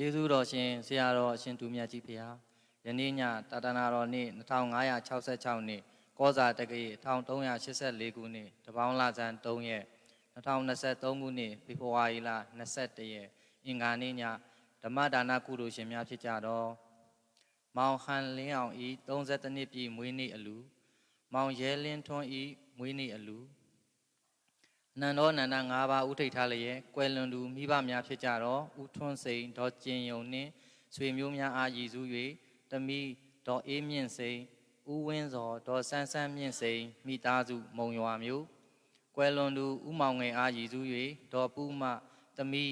ကျေးဇူးတော်ရှင်ဆရာတော်အရှင်သူမြတ်ကြီးဖေဟာယနေ့ညတာတနာတော်နေ့2566နေ့ကောဇာတက္ကရီ1384ခုနှစ်တပေါင်းလဆန်း3ရက်2023ခုနှစ်ဖေဖော်ဝါရီလ21ရက်အင်္ဂါနေ့ညဓမ္မဒါနကုသိုလ်ရှင်များဖြစ်ကြတော့မောင်ဟန်လင်းအောင်ဤ32နှစ်ပြည့်မွေးနေ့အလူမောင်ရဲလင်းထွန်းဤမွေးနေ့အလူ နန္ဒောနန္ဒ၅ပါးဥထိတ်ထားလျက်ကွယ်လွန်သူမိဘများဖြစ်ကြတော့ဥထွန်းစိန်ဒေါ်ကျင်ယုံနှင့်ဆွေမျိုးများအားရည်စူး၍တမိဒေါ်အေးမြင့်စိန်ဥဝင်းစောဒေါ်ဆန်းဆန်းမြင့်စိန်မိသားစုမုံရွာမျိုးကွယ်လွန်သူဥမောင်ငယ်အားရည်စူး၍ဒေါ်ပူမတမိ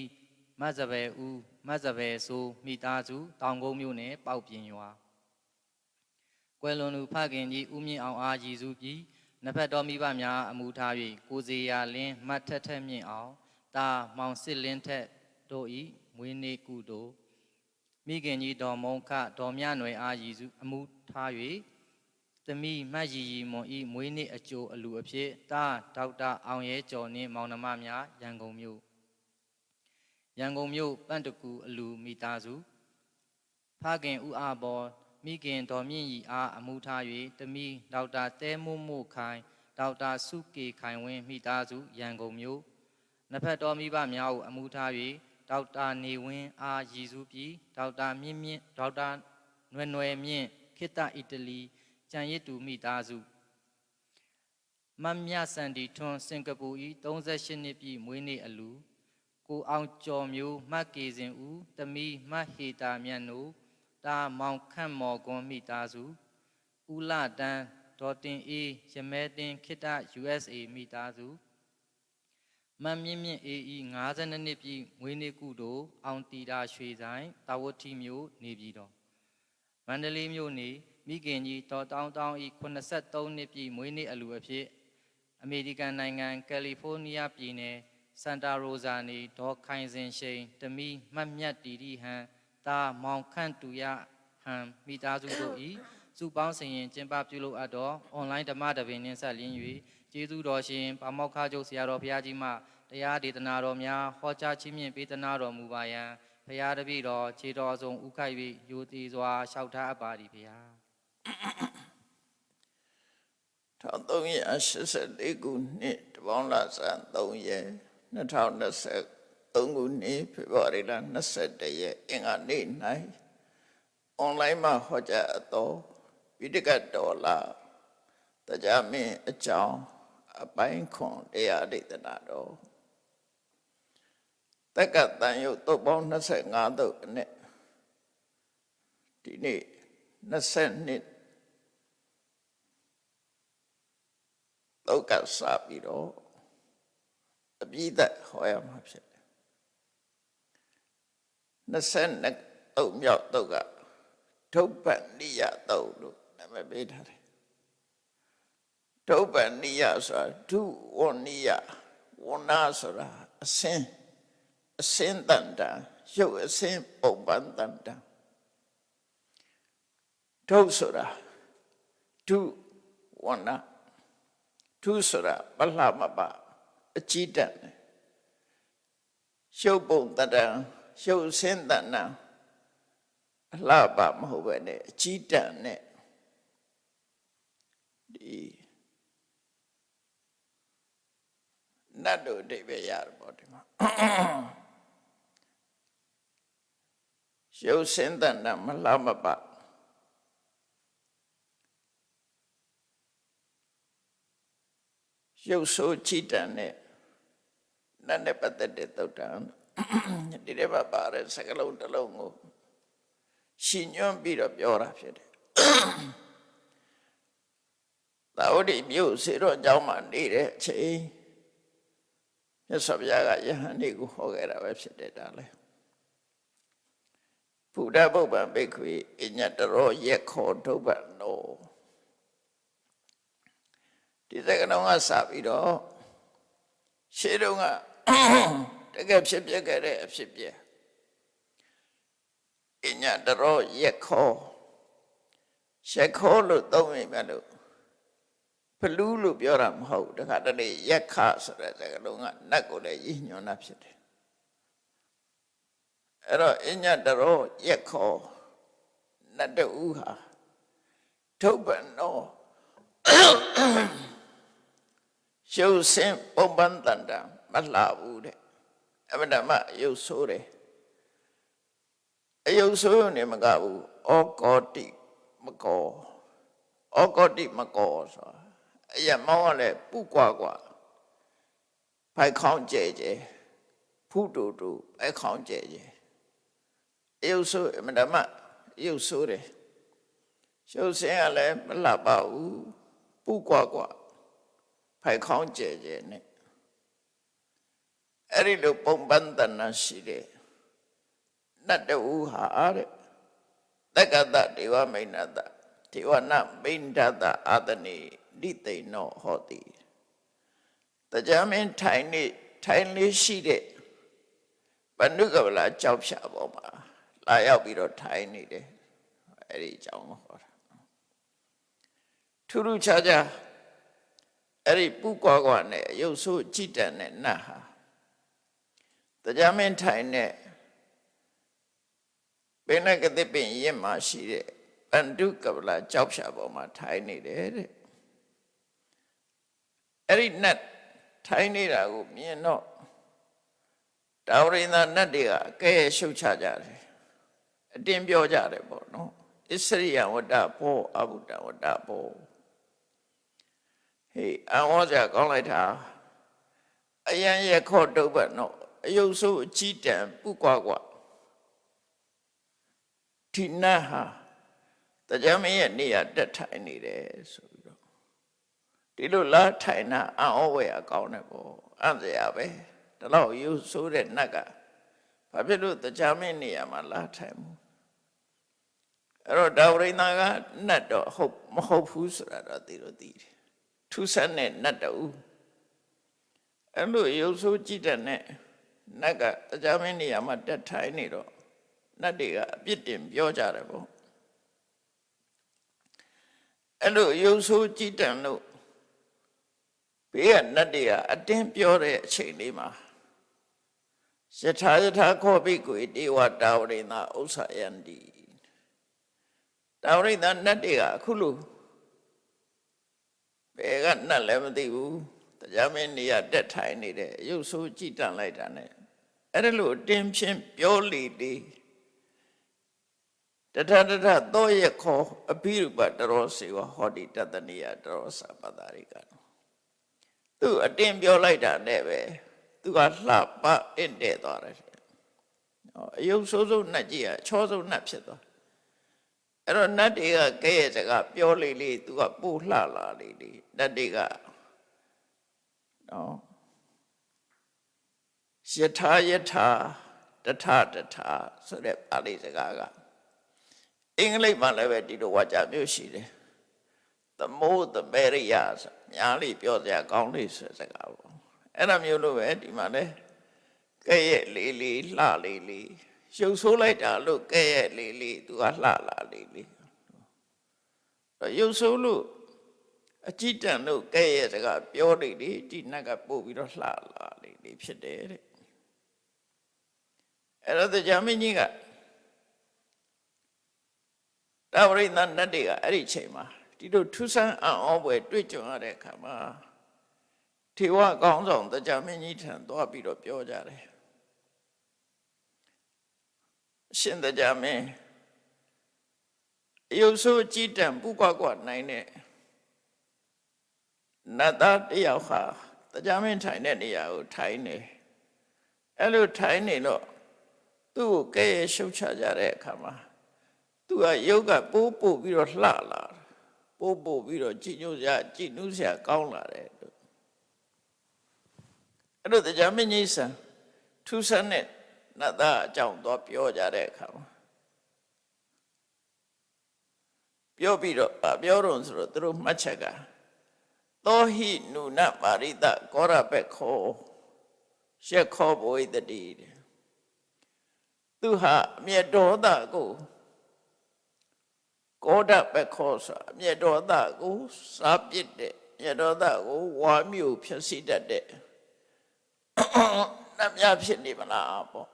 မတ်စပယ်ဦးမတ်စပယ်ဆိုမိသားစုတောင်ကုန်းမျိုးနယ်ပေါက်ပြင်ရွာကွယ်လွန်သူဖခင်ကြီးဦးမြင့်အောင်အားရည်စူးပြီး နဖက်တော်မိဘများအမှုထား၍ကိုစီယာလင်းမတ်ထက်ထက်မြင့်အောင်တာမောင်စစ်လင်းထက်တို့ဤမွေးနေ့ကုသိုလ်မိခင်ကြီးတော်မုံခတော်မြနွယ်အားရည်စုအမှုထား၍သမီးမတ်ရီရီမွန်ဤမွေးနေ့အကျိုးအလူအဖြစ်တာဒေါက်တာအောင်ရဲကျော်နှင့်မောင်နှမများရန်ကုန်မြို့ရန်ကုန်မြို့ပန့်တကူအလူမိသားစုဖခင်ဦးအဘော် မိခင်တော်မြင့်ရီအားအမှုထား၍တမီဒေါက်တာတဲမို့မို့ခိုင်ဒေါက်တာစုကေခိုင်ဝင်းမိသားစုရန်ကုန်မြို့နှစ်ဖက်တော်မိဘများကိုအမှုထား၍ဒေါက်တာနေဝင်းအားရည်စူးပြီးဒေါက်တာမြင့်မြင့်ဒေါက်တာနွယ်နွယ်မြင့်ခိတ္တအီတလီကြံရစ်တူမိသားစုမမ်မြစန်ဒီထွန်းစင်ကာပူဤ38နှစ်ပြည့်မွေးနေ့အလူကိုအောင်ကျော်မျိုးမတ်ကေစဉ်ဦးတမီမတ်ဟေတာမြတ်နို့ တာမောင်ခန့်မော်ကွန်မိသားစုဦးလတန်းဒေါ်တင်အေးရမဲတင်ခိတ္တ USA မိသားစုမမ်မြင့်မြင့်အေးဤ52နှစ်ပြည့်ငွေနေ့ကုတို့အောင်တီတာရွှေဆိုင်တာဝတိမျိုးနေပြည်တော်မန္တလေးမြို့နေမိခင်ကြီးတော်တောင်းတောင်းဤ83နှစ်ပြည့်မွေးနေ့အလူအဖြစ်အမေရိကန်နိုင်ငံကယ်လီဖိုးနီးယားပြည်နယ်စန်တာရိုဇာနေဒေါ်ခိုင်စင်ရှိန်တမီမှတ်မြတ်တီတီဟန် တာမောင်ခန့်တူရဟန်မိသားစုတို့ဤစုပေါင်းစင်ရင်ကျင်းပပြုလုပ်အပ်သောအွန်လိုင်းဓမ္မတပင်နှင့်ဆက်လင်း၍ကျေးဇူးတော်ရှင်ပါမောက္ခချုပ်ဆရာတော်ဘုရားကြီးမှတရားဒေသနာတော်များဟောကြားခြင်းဖြင့်ပေးသနာတော်မူပါယံဘုရားတပည့်တော်ခြေတော်ဆုံးဥခိုက်၍ယူတည်စွာလျှောက်ထားအပ်ပါသည်ဘုရား1384ခုနှစ်တပေါင်းလဆန်း3ရက် 2023ခုနှစ်ဖေဖော်ဝါရီလ21ရက်အင်္ဂါနေ့၌အွန်လိုင်းမှာဟောကြားအပ်သောဝိတကတော်လာတရားမင်းအကြောင်းအပိုင်းခွန်တရားဒေသနာတော်တက္ကတန်ယုတ်တုတ်ပေါင်း25တုတ်နဲ့ဒီနေ့22လောက်ကစပြီးတော့အပြည့်သက်ဟောရမှာဖြစ်တယ် 22တုတ်မြောက်တုတ်ကဒုပ္ပနိယတုတ်လို့နာမည်ပေးထားတယ်ဒုပ္ပနိယဆိုတာဒုဝနိယဝနာဆိုတာအစင်းအစင်းတန်တာရုပ်အစင်းပုံပန်းတန်တာဒုဆိုတာဒုဝနာထုဆိုတာပလှမပအကြည့်တတ်တယ်ရှုပ်ပုံတတံ ရှုပ်စင်းတဏ္ဏအလှပမဟုတ်ပဲနဲ့အကြည့်တတ်နဲ့ဒီနတ်တို့အဓိပ္ပာယ်ရတယ်ပေါ့ဒီမှာရှုပ်စင်းတဏ္ဏမလှမပရုပ်ဆိုးကြည်တန်တဲ့နတ်နဲ့ပတ်သက်တဲ့သုတ်တံ ဒီထဲမှာပါတဲ့စကလုံးတစ်လုံးကိုရှင်ညွှန်းပြီးတော့ပြောတာဖြစ်တယ်သာဝတိမြို့စေတော့အကြောင်းမှနေတဲ့အချိန်မြတ်စွာဘုရားကယဟန်တွေကိုဟောခဲ့တာပဲဖြစ်တယ်ဒါလည်းဘုရားဗုဒ္ဓံဘိက္ခွေအညတရောရက်ခောဒုဗ္ဗနောဒီစကလုံးကစပြီးတော့ရှေးတုန်းက တကယ်ဖြစ်ပြခဲ့တဲ့အဖြစ်ပြအညတရောရက်ခောရက်ခောလို့သုံးမိမယ်လို့ဖလူးလို့ပြောတာမဟုတ်တခါတလေရက်ခဆိုတဲ့စကလုံးကနတ်ကိုလည်းရည်ညွှန်းတာဖြစ်တယ်အဲ့တော့အညတရောရက်ခေါ်နတ်တူဟာထုတ်ပန်တော့ရှုပ်စင်ပုံပန်းတန်တာမလှဘူးတဲ့ အမတမရုပ်ဆိုးတယ်အယုတ်ဆိုးရုံနဲ့မကဘူးဩကောတိမကောဩကောတိမကောဆိုတာအရမောင်းကလည်းပုကွာကွာဖိုက်ခေါင်းကျဲကျဲဖုတူတူဖိုက်ခေါင်းကျဲကျဲအယုတ်ဆိုးအမတမအယုတ်ဆိုးတယ်ရှုပ်စင်ကလည်းမလှပါဘူးပုကွာကွာဖိုက်ခေါင်းကျဲကျဲနဲ့ အဲ့ဒီလိုပုံပန်းတနာရှိတယ်နတ်တူဟာတဲ့တက္ကတဒေဝမိန်နတဒေဝနမိန်ဒတအာတနိလိသိဏောဟောတိတရားမင်းထိုင်နေထိုင်လေးရှိတဲ့ဘနုကဗလာကြောက်ဖြာပေါ်မှာလာရောက်ပြီးတော့ထိုင်နေတယ်အဲ့ဒီအကြောင်းကိုဟောတာထူးထူးခြားခြားအဲ့ဒီပုကွာကွာနဲ့ရုပ်ဆိုးကြည်တန်တဲ့နတ်ဟာ တရားမင်းထိုင်တဲ့ဘိနကတိပင်ရင်မှာရှိတဲ့ပန္တုကဗလာကြောက်ဖြာပေါ်မှာထိုင်နေတယ်တဲ့အဲ့ဒီနတ်ထိုင်နေတာကိုမြင်တော့တာဝရိန္ဒနတ်တွေကအကဲရှုတ်ချကြတယ်အတင်းပြောကြတယ်ပေါ့နော်ဣစရိယဝတ္တဘောအဘုဒ္ဓဝတ္တဘောဟေးအဝေါ်ကြကောင်းလိုက်တာအယံရခော့တုပ်ပတ်နော် အယုတ်ဆိုးအကြီးတံပုကွာကွာဒီနတ်ဟာတရားမင်းရဲ့နေရာတက်ထိုင်နေတယ်ဆိုပြီးတော့ဒီလိုလားထိုင်တာအံ့ဩဝယ်အကောင်းတယ်ပေါ့အံ့စရာပဲဒါတော့ယူဆိုးတဲ့နတ်ကဘာဖြစ်လို့တရားမင်းနေရာမှာလားထိုင်မှုအဲ့တော့ဒါဝရိန္ဒကနတ်တော့ဟုတ်မဟုတ်ဘူးဆိုတာတော့သိတော့သိတယ်ထူးဆန်းတဲ့နတ်တူအဲ့လိုရုပ်ဆိုးကြည့်တဲ့နဲ့ နတ်ကတရားမင်းနေရာမှာတက်ထိုင်နေတော့နတ်တွေကအပြစ်တင်ပြောကြတယ်ပေါ့အဲ့လိုရုပ်ဆိုးကြည်တန်လို့ဘေးကနတ်တွေကအတင်းပြောတဲ့အချိန်လေးမှာယထာယထာခောပိကွေတေဝတာဝရိန္ဒဥစ္စာယန္တိတာဝရိန္ဒနတ်တွေကအခုလို့ဘယ်ကနတ်လည်းမသိဘူးတရားမင်းနေရတက်ထိုင်နေတယ်ရုပ်ဆိုးကြည်တန်လိုက်တာ ਨੇ အဲ့ဒါလို့အတင်းဖြင့်ပြောလေလေတထတထသောရခောအဘိရူပတရောစေဝဟောတိတတနိယတရောစပတာရိကသူအတင်းပြောလိုက်တာနဲ့ပဲသူကလှပအင့်တဲ့သွားတယ်အယုတ်ဆိုးဆိုးနှက်ကြီးကချောဆုံးနှက်ဖြစ်သွားအဲ့တော့နတ်တွေကကဲရဲ့စကားပြောလေလေသူကပို့လှလာလေလေနတ်တွေကနော် ယထာယထာတထတထဆိုတဲ့ပါဠိစကားကအင်္ဂလိပ်မှာလည်းပဲဒီလိုဝါကြမျိုးရှိတယ်။ the more the merrier ဆိုများလေးပြောစရာကောင်းလေးဆိုစကားပေါ့။အဲ့ဒါမျိုးလိုပဲဒီမှာလည်းကဲ့ရဲ့လေးလေးလှလေးလေးရှုပ်ဆိုးလိုက်တာလို့ကဲ့ရဲ့လေးလေးသူကလှလာလေးလေး။ရုပ်ဆိုးလို့အကြည့်တန်လို့ကဲ့ရဲ့စကားပြောနေလေဒီနတ်ကပို့ပြီးတော့လှလာလေးလေးဖြစ်တယ်တဲ့။ အဲ့တော့ကြာမင်းကြီးကတာဝရိန္ဒနတ်တွေကအဲ့ဒီချိန်မှာဒီလိုထူးဆန်းအံ့ဩဖွယ်တွေ့ကြုံရတဲ့အခါမှာထေဝကောင်းဆောင်တရားမင်းကြီးထံသွားပြီးတော့ပြောကြတယ်ရှင်တရားမင်းအယုဆိုးကြည်တံပူကွာကွာနိုင်တဲ့နတ်သားတယောက်ဟာတရားမင်းထိုင်တဲ့နေရာကိုထိုင်နေအဲ့လိုထိုင်နေတော့ သူ့ကိုကဲရရှုပ်ချကြတဲ့အခါမှာသူကရုပ်ကပိုးပို့ပြီးတော့လှလာပိုးပို့ပြီးတော့ကြည်ညိုစရာကြည်နူးစရာကောင်းလာတယ်လို့အဲ့တော့တရားမင်းကြီးဆန်ထူးဆန်းတဲ့နတ်သားအကြောင်းတော့ပြောကြတဲ့အခါမှာပြောပြီးတော့ပြောတော့ဆိုတော့သူတို့မှတ်ချက်ကသောဟိနုနပါရိတကောရပက်ခောရှက်ခောဘဝိတတိ သူဟာအမျက်ဒေါသကိုကောဒပခောဆိုအမျက်ဒေါသကိုစားပစ်တဲ့မျက်ဒေါသကိုဝါမျိုးဖြစ်စီတတ်တဲ့နတ်များဖြစ်နေမလားပေါ့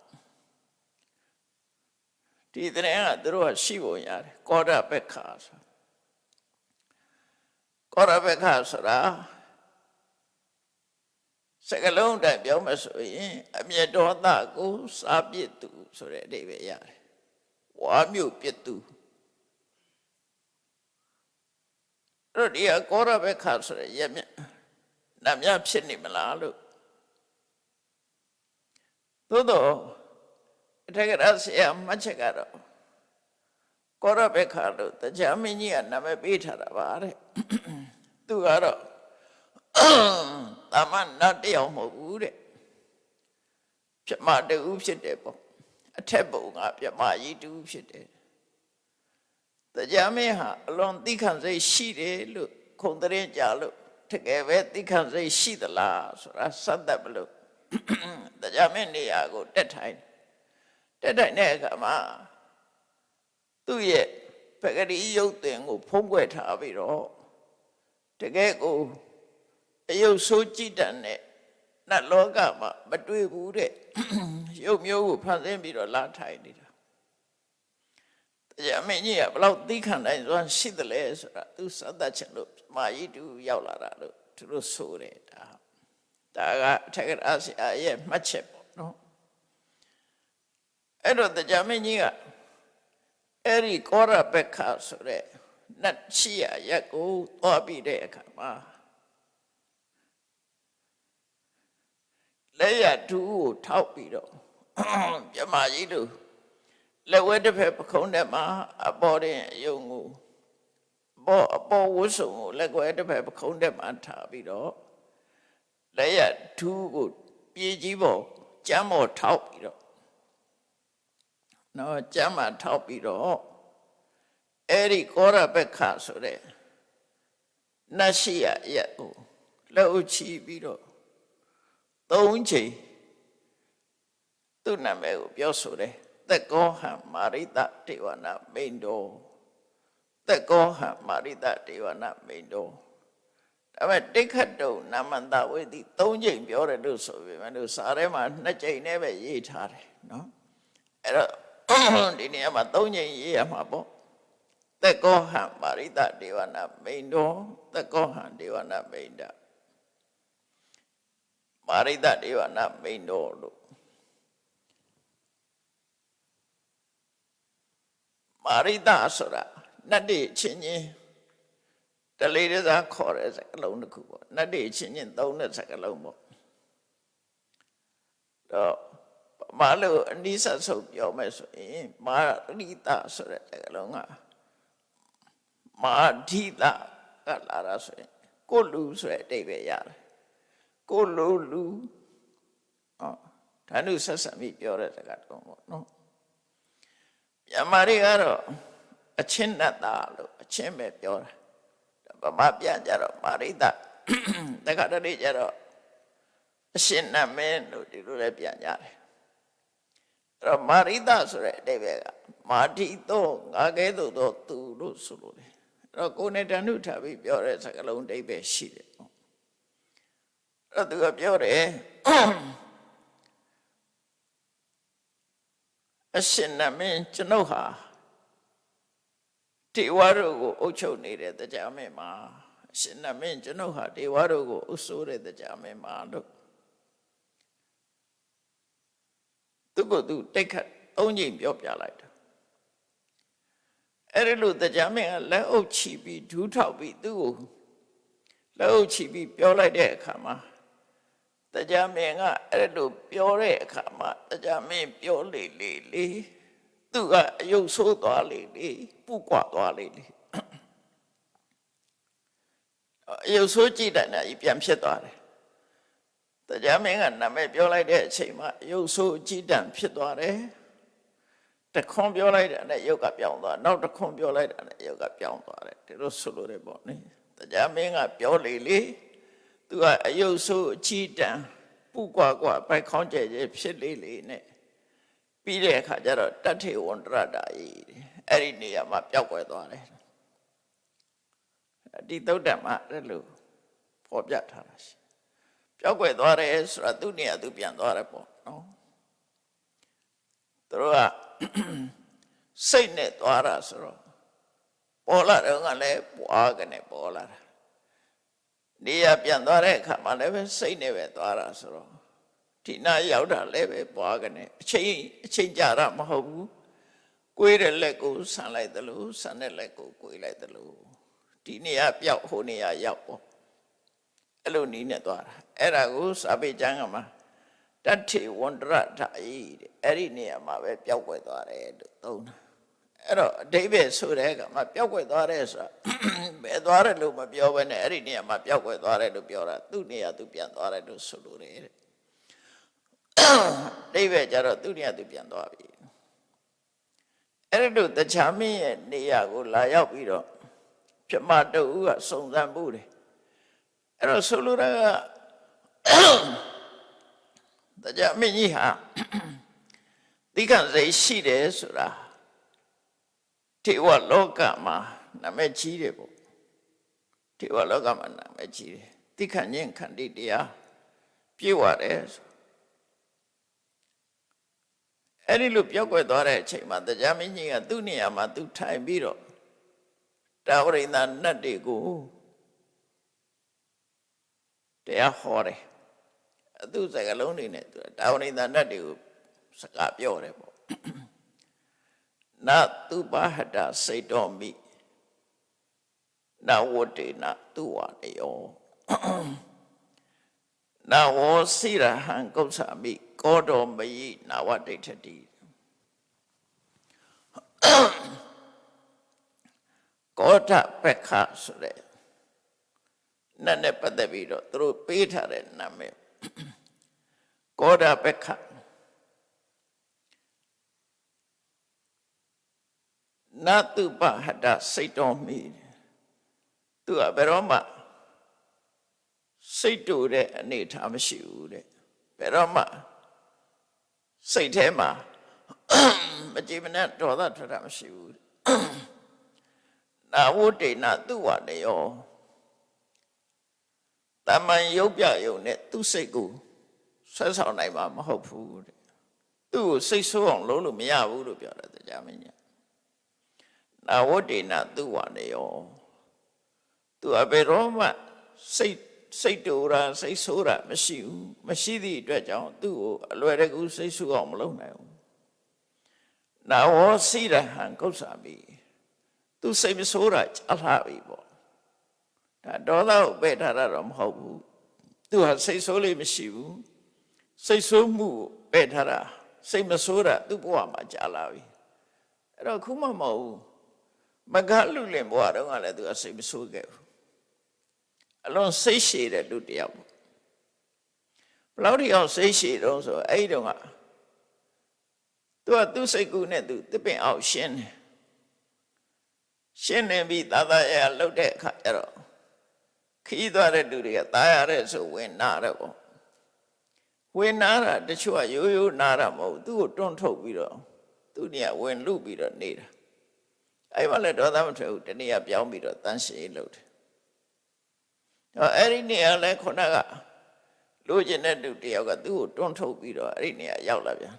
ဒီတဲ့ကသူတို့ကရှိပုံရတယ်ကောရဘက္ခာဆိုကောရဘက္ခာဆိုတာ စကလုံးတိုင်ပြောမှဆိုရင်အမျက်ဒေါသကိုစားပြစ်သူဆိုတဲ့အဓိပ္ပာယ်ရတယ်ဝါမျိုးပြစ်သူအဲ့တော့ဒီကကောရဘက္ခာဆိုတဲ့ရမြနတ်မြဖြစ်နေမလားလို့သို့တော့အထက်ကရဆရာမှတ်ချက်ကတော့ကောရဘက္ခာလို့တရားမင်းကြီးကနာမည်ပေးထားတာပါတဲ့သူကတော့ တာမန်နတ်တယောက်မဟုတ်ဘူးတဲ့ပြမတူဖြစ်တယ်ပေါ့အထက်ဘုံကပြမကြီးတူဖြစ်တယ်တရားမင်းဟာအလွန်သိခံစိတ်ရှိတယ်လို့ခုံတဲ့ကြလို့တကယ်ပဲသိခံစိတ်ရှိသလားဆိုတာစသတ်မလို့တရားမင်းနေရာကိုတက်ထိုင်တက်ထိုင်တဲ့အခါမှာသူ့ရဲ့ပဂတိရုပ်တင်ကို ဖုံးကွယ်ထားပြီးတော့တကယ်ကို အယုတ်ဆိုးကြည့်တတ်တဲ့နတ်လောကမှာမတွေ့ဘူးတဲ့ရုပ်မျိုးကိုဖန်ဆင်းပြီးတော့လာထိုင်နေတာတရားမင်းကြီးကဘလောက်သိခံနိုင်စွမ်းရှိသလဲဆိုတာသူစသတ်ချင်လို့မာယီတူရောက်လာတာလို့သူတို့ဆိုတယ်ဒါဒါကအထက်ကရာဆရာရဲ့မှတ်ချက်ပေါ့နော်အဲ့တော့တရားမင်းကြီးကအဲ့ဒီကောရပက္ခဆိုတဲ့နတ်ရှိရရက်ကိုသွားပြီးတဲ့အခါမှာ လက်ရတူကိုထောက်ပြီးတော့ပြမကြီးတို့လက်ဝဲတစ်ဖက်ပခုံးထဲမှာအပေါ်တဲ့အယုံကိုဘောအပေါ်ဝှစုံကိုလက်ွယ်တစ်ဖက်ပခုံးထဲမှာထားပြီးတော့လက်ရထူးကိုပြေးကြီးပေါ်ကျမ်းပေါ်ထောက်ပြီးတော့နော်ကျမ်းမှာထောက်ပြီးတော့အဲ့ဒီကောရဘက်ခဆိုတဲ့နတ်ရှိရရက်ကိုလက်ဥချီပြီးတော့ သုံးချိန်သူ့နာမည်ကိုပြောဆိုတယ်သက်ကောဟံမာရိတတေဝနာမိန်တော်သက်ကောဟံမာရိတတေဝနာမိန်တော်ဒါပေမဲ့တိခတ်တုံနာမန္တဝေတိ၃ချိန်ပြောတယ်လို့ဆိုပေမဲ့လို့စာထဲမှာ၂ချိန်နဲ့ပဲရေးထားတယ်နော်အဲ့တော့ဒီနေရာမှာ၃ချိန်ရေးရမှာပေါ့သက်ကောဟံမာရိတတေဝနာမိန်တော်သက်ကောဟံတေဝနာမိန်တော် မာရိတဒေဝနာမိန်တော်လို့မာရိတဆိုတာနတ်တွေချင်းချင်းတလေးတစားခေါ်တဲ့စကားလုံးတစ်ခုပေါ့နတ်တွေချင်းချင်းသုံးတဲ့စကားလုံးပေါ့တော့မာလို့အနိစ္စဆုံးပြောမယ်ဆိုရင်မာရိတဆိုတဲ့စကားလုံးကမာဓိတကလာတာဆိုရင်ကိုလူဆိုတဲ့အတိတ်ပဲရတယ် ကိုလိုလူဟောဓာနုဆက်ဆံပြီးပြောတဲ့စကားတော့ပေါ့နော်မြန်မာတွေကတော့အချင်းနဲ့တာလို့အချင်းပဲပြောတာဗမာပြန်ကြတော့မာရိတတခါတည်းကျတော့အရှင်နမင်းလို့ဒီလိုလည်းပြန်ကြတယ်အဲ့တော့မာရိတဆိုတဲ့အတိပ္ပယ်ကမာတိသောငါကဲသို့သောသူလို့ဆိုလို့တယ်အဲ့တော့ကိုယ်နဲ့တဏှုထားပြီးပြောတဲ့စကားလုံးအတိပ္ပယ်ရှိတယ် အဲ့သူကပြောတယ်အရှင်နမင်းကျွန်ုပ်ဟာတေဝါတို့ကိုအုပ်ချုပ်နေတဲ့တရားမင်းမှာအရှင်နမင်းကျွန်ုပ်ဟာတေဝါတို့ကိုအုပ်စိုးတဲ့တရားမင်းမှာလို့သူကသူတိတ်ခတ်သုံးချိန်ပြောပြလိုက်တာအဲ့ဒီလိုတရားမင်းကလက်အုပ်ချီပြီးဒူးထောက်ပြီးသူ့ကိုလက်အုပ်ချီပြီးပြောလိုက်တဲ့အခါမှာ တရားမင်းကအဲ့လိုပြောတဲ့အခါမှာတရားမင်းပြောလေလေလေသူကအယုတ်ဆိုးသွားလေလေပူကွာသွားလေလေအယုတ်ဆိုးကြည့်တဲ့နာကြီးပြန်ဖြစ်သွားတယ်တရားမင်းကနာမည်ပြောလိုက်တဲ့အချိန်မှာအယုတ်ဆိုးကြည့်တန်ဖြစ်သွားတယ်တခွန်ပြောလိုက်တဲ့နဲ့ယုတ်ကပြောင်းသွားနောက်တခွန်ပြောလိုက်တဲ့နဲ့ယုတ်ကပြောင်းသွားတယ်ဒီလိုဆိုလို့ရပေါ့နိတရားမင်းကပြောလေလေ သူကအယုတ်ဆိုးအချီတန်ပူကွာကွာပိုက်ခေါင်းကျဲကျဲဖြစ်လေလေနဲ့ပြီးတဲ့အခါကျတော့တထေဝန္တရတာကြီးအဲ့ဒီနေရာမှာပျောက်ကွယ်သွားတယ်ဒီသုတ်တံမှာအဲ့လိုဖော်ပြထားတာရှိပျောက်ကွယ်သွားတယ်ဆိုတာသူ့နေရာသူပြန်သွားတယ်ပေါ့နော်သူတို့ကစိတ်နဲ့သွားတာဆိုတော့ပေါ်လာတော့ကလည်းပွားကနေပေါ်လာတာ နေရပြန်သွားတဲ့အခါမှာလည်းပဲစိတ်နဲ့ပဲသွားတာဆိုတော့ဒီနာရောက်တာလည်းပဲပွားကနေအချိန်အချိန်ကြာတာမဟုတ်ဘူးကိုယ်တဲ့လက်ကိုဆန်လိုက်တယ်လို့ဆန်တဲ့လက်ကိုကိုယ်လိုက်တယ်လို့ဒီနေရာပြောက်ဟိုနေရာရောက်ပေါ့အဲ့လိုနီးနဲ့သွားတာအဲ့ဒါကိုစာပေကျမ်းကမှာတတ္ထိဝန္တရဓာယီတဲ့အဲ့ဒီနေရာမှာပဲပျောက်ကွယ်သွားတယ်လို့သုံးတာ အဲ့တော့အတိဘယ်ဆိုတဲ့ကမှာပျောက်ကွယ်သွားတယ်ဆိုတာဘယ်သွားတယ်လို့မပြောဘဲနဲ့အဲ့ဒီနေရာမှာပျောက်ကွယ်သွားတယ်လို့ပြောတာသူ့နေရာသူပြန်သွားတယ်လို့ဆိုလိုတယ်တဲ့အိဘယ်ကျတော့သူ့နေရာသူပြန်သွားပြီအဲ့ဒီလိုတခြားမင်းရဲ့နေရာကိုလာရောက်ပြီးတော့ပြမတူကစုံစမ်းမှုတယ်အဲ့တော့ဆိုလိုတာကတရားမင်းကြီးဟာတိကံစိတ်ရှိတယ်ဆိုတာ ထေဝလောကမှာနာမည်ကြီးတယ်ပေါ့ထေဝလောကမှာနာမည်ကြီးတယ်တိခဏ်ညင်ခန္တီတရားပြေဝတယ်ဆိုအဲ့ဒီလိုပြောက်ွယ်သွားတဲ့အချိန်မှာတရားမင်းကြီးကသူ့နေရာမှာသူထိုင်ပြီးတော့တာဝရိန္ဒနတ်တွေကိုတရားဟောတယ်အသူစကလုံးတွေနဲ့သူတာဝရိန္ဒနတ်တွေကိုစကားပြောတယ်ပေါ့ နတုပဟတစိတ်တော်မိနဝတေနသူဝတယောနဝောစိရဟံကုသမိကောတော်မယိနာဝတိဋ္ဌတိကောထပက္ခဆိုတဲ့နတ်နဲ့ပတ်သက်ပြီးတော့သူတို့ပေးထားတဲ့နာမည်ကောဒပက္ခ နတုပဟတစိတ်တော်မိသူကဘယ်တော့မှစိတ်တူတဲ့အနေထားမရှိဘူးတဲ့ဘယ်တော့မှစိတ်ထဲမှာမကြည်မနဲ့ဒေါသထွက်တာမရှိဘူးနာဝတ္တေနသူဝနေယောတမန်ရုပ်ပြယုံနဲ့သူ့စိတ်ကိုဆွဲဆောင်နိုင်မှာမဟုတ်ဘူးတဲ့သူ့ကိုစိတ်ဆိုးအောင်လုပ်လို့မရဘူးလို့ပြောတယ်တရားမင်းကြီး နာဝတ္တေနသူဝနေယောသူအဘယ်တော့မှစိတ်စိတ်တူတာစိတ်ဆိုးတာမရှိဘူးမရှိသည့်အတွက်ကြောင့်သူ့ကိုအလွယ်တကူစိတ်ဆိုးအောင်မလုပ်နိုင်ဘူးနာဝစိရဟံကုသမိသူစိတ်မဆိုးတာကြားလာပြီပေါ့ဒါဒေါသကိုပယ်ထားတာတော့မဟုတ်ဘူးသူဟာစိတ်ဆိုးလေးမရှိဘူးစိတ်ဆိုးမှုကိုပယ်ထားတာစိတ်မဆိုးတာသူ့ဘဝမှာကြားလာပြီအဲ့တော့ခုမှမဟုတ်ဘူး မကလူလင်ဘဝတုန်းကလည်းသူကစိတ်မဆိုးခဲ့ဘူးအလွန်စိတ်ရှည်တဲ့လူတစ်ယောက်ပေါ့ဘလောက်ဒီအောင်စိတ်ရှည်တော့ဆိုအဲ့ဒီတော့ကသူကသူ့စိတ်ကူးနဲ့သူတစ်ပင်အောင်ရှင်းတယ်ရှင်းနေပြီးသာသာရလှုပ်တဲ့အခါကျတော့ခီးသွားတဲ့လူတွေကตายရတဲ့ဆိုဝင်နာတယ်ပေါ့ဝင်နာတာတချို့ကရိုးရိုးနာတာမဟုတ်သူ့ကိုတွန့်ထုတ်ပြီးတော့သူ့နေရာဝင်လူပြီးတော့နေတာ အဲ့မှာလည်းဒေါသမထွက်ဘူးတနေ့ကပြောင်းပြီးတော့တန်းရှည်လုပ်တယ်တော့အဲ့ဒီနေရာလဲခုနကလိုချင်တဲ့လူတယောက်ကသူ့ကိုတွန်းထုတ်ပြီးတော့အဲ့ဒီနေရာရောက်လာပြန်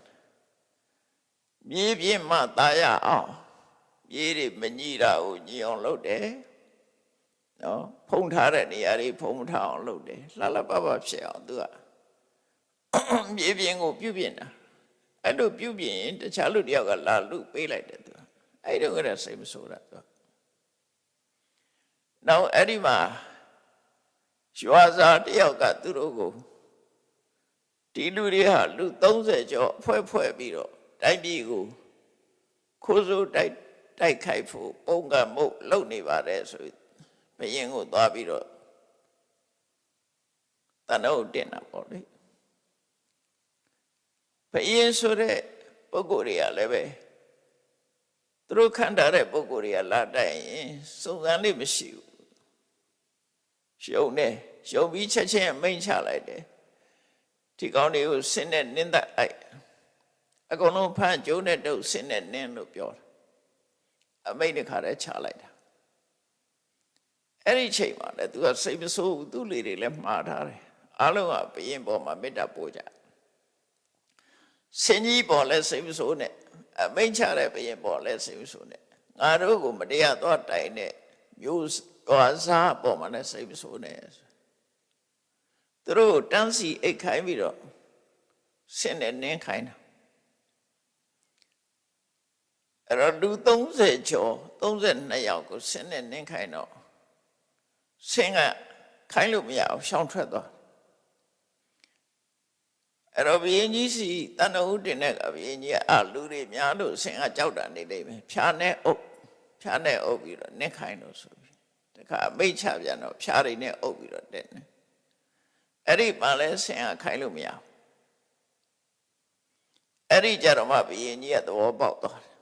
မြေပြင်းမှตายရအောင်မြေတွေမညိတာကိုညိအောင်လုပ်တယ်နော်ဖုံထားတဲ့နေရာတွေဖုံမထားအောင်လုပ်တယ်လှလှပပဖြစ်အောင်သူကမြေပြင်းကိုပြုတ်ပြင်းတာအဲ့လိုပြုတ်ပြင်းရင်တခြားလူတယောက်ကလာလူပေးလိုက်တယ်သူက အဲ့တော့ကစိတ်မဆိုးတာသူကနောက်အဲ့ဒီမှာရွာစာတယောက်ကသူတို့ကိုဒီလူတွေဟာလူ30ကျော်အဖွဲ့ဖွဲ့ပြီးတော့တိုင်းပြည်ကိုခိုးစိုးတိုက်တိုက်ခိုက်ဖို့ပုံကမှုလုပ်နေပါတယ်ဆိုဘယင်ကိုသွားပြီးတော့တန်တော့တင်တာပေါ့လေဘယင်ဆိုတဲ့ပုဂ္ဂိုလ်တွေကလည်းပဲ သူတို့ခံထားတဲ့ပုဂ္ဂိုလ်တွေကလာတိုက်ရင်စုံစမ်းလေးမရှိဘူးရှုံနေရှုံပြီးချက်ချင်းမိန်ချလိုက်တယ်ဒီကောင်းတွေကိုဆင်းနဲ့နင်းသက်လိုက်အကုန်လုံးဖမ်းကျုံးတဲ့တုပ်ဆင်းနဲ့နင်းလို့ပြောတယ်အမိတ်တစ်ခါတည်းချလိုက်တာအဲ့ဒီချိန်မှာလည်းသူကစိတ်မဆိုးဘူးသူ့လေတွေလည်းမှားထားတယ်အားလုံးကဘယင်ပေါ်မှာမေတ္တာပို့ကြစင်ကြီးပေါ်လည်းစိတ်မဆိုးနဲ့ အမိန့်ချတဲ့ဘုရင်ပေါ်လဲစိတ်မဆိုးနဲ့ငါတို့ကိုမတရားသွားတိုင်တဲ့မျိုးဟောစားပေါ်မှာလည်းစိတ်မဆိုးနဲ့သူတို့တန်းစီအိတ်ခိုင်းပြီးတော့ဆင်းနေနင်းခိုင်းတာအဲ့တော့လူ30ကျော်32ယောက်ကိုဆင်းနေနင်းခိုင်းတော့ဆင်းကခိုင်းလို့မရအောင်ရှောင်ထွက်သွား အဲ့တော့ဘုရင်ကြီးစီတန်တော်ဦးတင်တဲ့ကဘုရင်ကြီးကအလူတွေများလို့ဆင်ကကြောက်တာနေလိမ့်မယ်ဖြာနဲ့အုပ်ဖြာနဲ့အုပ်ပြီးတော့နစ်ခိုင်းလို့ဆိုပြီးတခါအမိတ်ချပြန်တော့ဖြာတွေနဲ့အုပ်ပြီးတော့တဲ့နေအဲ့ဒီပါလဲဆင်ကခိုင်းလို့မရဘူးအဲ့ဒီကြတော့မှဘုရင်ကြီးကသဘောပေါက်သွားတယ်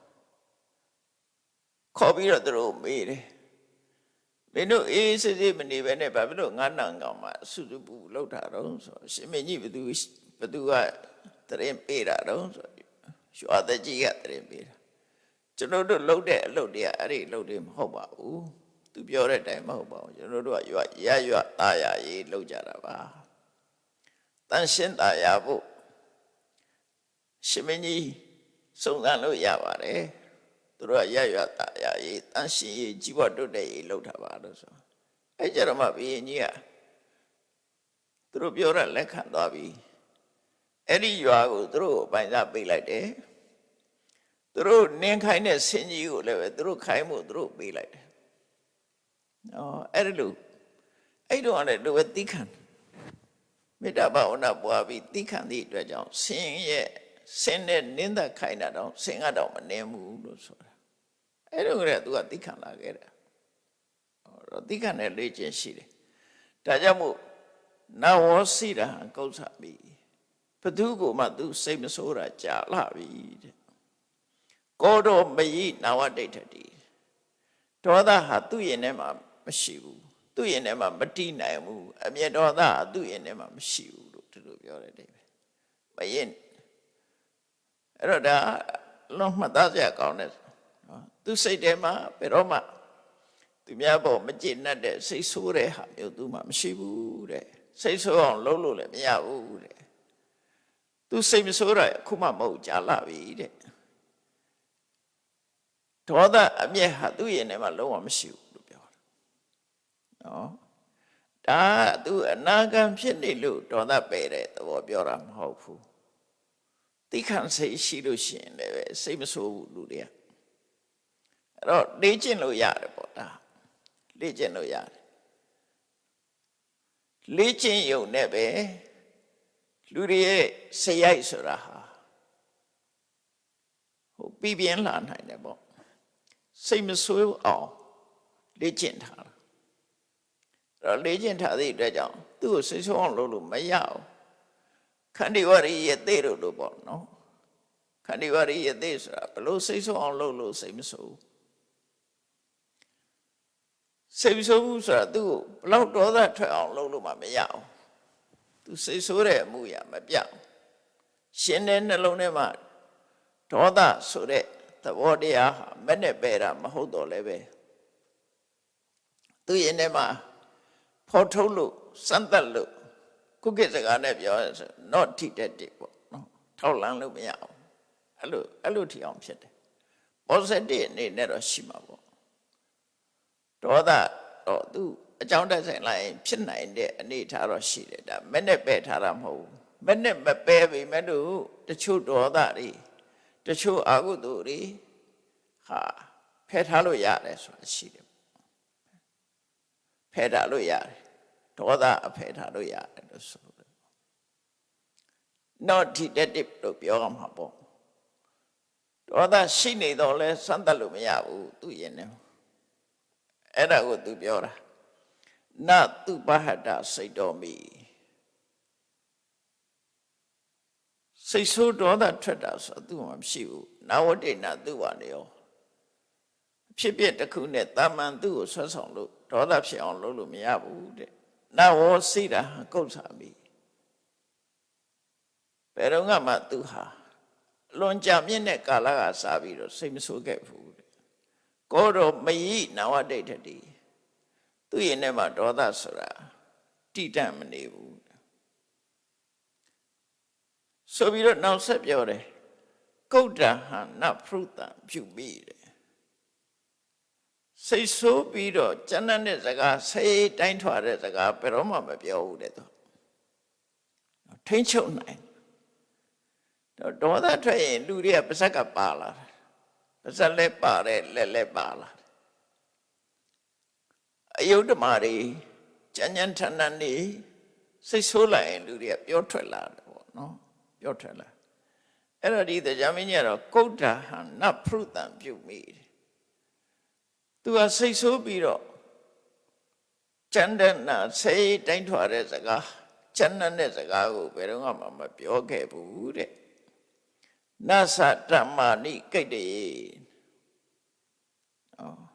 ခေါ်ပြီးတော့သူတို့မေးတယ်မင်းတို့အေးစစ်စစ်မနေပဲနဲ့ဘာဖြစ်လို့ငါနံကောင်မှစုစုပူလောက်တာတော့ဆိုရှင်မင်းကြီးဘသူ ဘသူကတရင်ပေးတာတော့ဆိုရွာတကြီးကတရင်ပေးတာကျွန်တော်တို့လှုပ်တဲ့အလုပ်တွေကအဲ့ဒီလှုပ်တွေမဟုတ်ပါဘူးသူပြောတဲ့အတိုင်းမဟုတ်ပါဘူးကျွန်တော်တို့ကရွာရရွာตาရရေးလှုပ်ကြတာပါတန်ရှင်းตาရဖို့ရှင်မင်းကြီးစုံစမ်းလို့ရပါတယ်သူတို့ကရရွာตาရရေးတန်ရှင်းရေးကြီးပွားတုတ်တဲ့ရေးလှုပ်တာပါလို့ဆိုအဲ့ကြတော့မှဘုရင်ကြီးကသူတို့ပြောတာလက်ခံသွားပြီ အဲ့ဒီရွာကိုသူတို့ပိုင်စားပေးလိုက်တယ်သူတို့နင်းခိုင်းတဲ့ဆင်းကြီးကိုလည်းပဲသူတို့ခိုင်းမှုသူတို့ပေးလိုက်တယ်။အော်အဲ့ဒီလိုအဲ့တော့လည်းသူပဲတိခံမေတ္တာဘာဝနာပွားပြီးတိခံသည့်အတွက်ကြောင့်ဆင်းရဲ့ဆင်းတဲ့နင်းသက်ခိုင်းတာတော့ဆင်းကတော့မနှင်းဘူးလို့ဆိုတာ။အဲ့တော့ကလည်းသူကတိခံလာခဲ့တယ်။ဟောတော့တိခံတဲ့လေ့ကျင့်ရှိတယ်။ဒါကြောင့်မို့နဝောစီတာကုသမိ ဘသူကိုမှသူစိတ်မဆိုးတာကြာလာပြီတဲ့ကောတော်မယိနာဝတိဋ္ဌတိဒေါသဟာသူ့ရင်ထဲမှာမရှိဘူးသူ့ရင်ထဲမှာမတိနိုင်ဘူးအမျက်ဒေါသဟာသူ့ရင်ထဲမှာမရှိဘူးလို့သူတို့ပြောတယ်တဲ့မယိအဲ့တော့ဒါလုံးမှတ်သားစရာကောင်းတယ်နော်သူစိတ်ထဲမှာဘယ်တော့မှသူများပေါ်မကျေနပ်တဲ့စိတ်ဆိုးတဲ့ဟာမျိုးသူမှမရှိဘူးတဲ့စိတ်ဆိုးအောင်လုပ်လို့လည်းမရဘူးတဲ့ သူစိတ်မဆိုးတာအခုမှမဟုတ်ကြာလာပြီတဲ့ဒေါသအမျက်ဟာသူ့ရင်ထဲမှာလုံးဝမရှိဘူးလို့ပြောတာနော်ဒါသူအနာဂံဖြစ်နေလို့ဒေါသပယ်တဲ့သဘောပြောတာမဟုတ်ဘူးတိခံစိတ်ရှိလို့ရှိရင်လည်းစိတ်မဆိုးဘူးလူတွေကအဲ့တော့လေ့ကျင့်လို့ရတယ်ပေါ့ဒါလေ့ကျင့်လို့ရတယ်လေ့ကျင့်ရုံနဲ့ပဲ လူတွေရဲ့စရိုက်ဆိုတာဟာဟိုပြပြင်းလာနိုင်တယ်ပေါ့စိတ်မဆိုးအောင်လေ့ကျင့်ထားတာအဲ့တော့လေ့ကျင့်ထားသည့်အတွက်ကြောင့်သူ့ကိုစိတ်ဆိုးအောင်လုပ်လို့မရအောင်ခန္ဒီဝရိယသေတို့လို့ပေါ့နော်ခန္ဒီဝရိယသေဆိုတာဘလို့စိတ်ဆိုးအောင်လုပ်လို့စိတ်မဆိုးစိတ်မဆိုးဘူးဆိုတာသူ့ကိုဘလောက်ဒေါသထွက်အောင်လုပ်လို့မှမရအောင် သူစိတ်ဆိုးတဲ့အမှုရမပြောက်ရှင်တဲ့နှလုံးထဲမှာဒေါသဆိုတဲ့သဘောတရားဟာမနဲ့ပဲတာမဟုတ်တော့လည်းပဲသူရင်ထဲမှာဖော်ထုတ်လို့စမ်းသပ်လို့ခုကိစကားနဲ့ပြောရဆို not detective ပေါ့နော်ထောက်လန်းလို့မရအောင်အဲ့လိုအဲ့လိုထီအောင်ဖြစ်တယ် positive အနေနဲ့တော့ရှိမှာပေါ့ဒေါသတော့သူ အကြောင်းတက်ဆိုင်လိုက်ဖြစ်နိုင်တဲ့အနေထားတော့ရှိတယ်ဒါမနဲ့ပဲထားတာမဟုတ်ဘူးမနဲ့မပဲပြီမဲ့လို့တချို့ဒေါသတွေတချို့အာဟုသူတွေဟာဖယ်ထားလို့ရတယ်ဆိုတာရှိတယ်ဖယ်ထားလို့ရတယ်ဒေါသအဖယ်ထားလို့ရတယ်လို့ဆိုတယ် not detective လို့ပြောရမှာပေါ့ဒေါသရှိနေတော့လဲစမ်းသပ်လို့မရဘူးသူရင်နေအဲ့ဒါကိုသူပြောတာ နတုပဟတစိတ်တော်မိစိတ်ဆိုးဒေါသထွက်တာဆိုသူ့မှာမရှိဘူးနာဝတိနာသူ့ပါနေရောအဖြစ်ပြက်တစ်ခုနဲ့တာမန်သူ့ကိုဆွဲဆောင်လို့ဒေါသဖြစ်အောင်လုပ်လို့မရဘူးတဲ့နဝောစိတာကုတ်စာမိဘယ်တော့မှသူဟာလွန်ကြမြင့်တဲ့ကာလကစားပြီးတော့စိတ်မဆိုးခဲ့ဘူးတဲ့ကောတော်မယိနာဝတိဋ္ဌတိ သူ့ရင်ထဲမှာဒေါသဆိုတာတိတတ်မနေဘူးဆိုပြီးတော့နောက်ဆက်ပြောတယ်ကုဋ္ဌဟနဖရုတံပြုမိတယ်စိတ်ဆိုးပြီးတော့ကျန်တဲ့စကားစိတ်တိုင်းထွာတဲ့စကားဘယ်တော့မှမပြောဘူးတဲ့သူထိမ့်ချုပ်နိုင်တော့ဒေါသထွက်ရင်လူတွေကပါဇက်ကပါလာတယ်ပါဇက်လည်းပါတယ်လက်လည်းပါလာတယ် အယုဒ္ဓမာတွေကြံ့ကြံ့ထန်ထန်နေစိတ်ဆိုးလိုက်ရင်လူတွေကပြောထွက်လာတယ်ပေါ့နော်ပြောထွက်လာအဲ့တော့ဒီတရားမင်းကြီးကတော့ကုဋ္ဌဟံနဖရုတံပြုမိတယ်သူကစိတ်ဆိုးပြီးတော့ကျန်တဲ့နာစိတ်တိုင်းထွာတဲ့စကားကျန်တဲ့စကားကိုဘယ်တော့မှမပြောခဲ့ဘူးတဲ့နသတ္တမဏိကိတ္တေဩ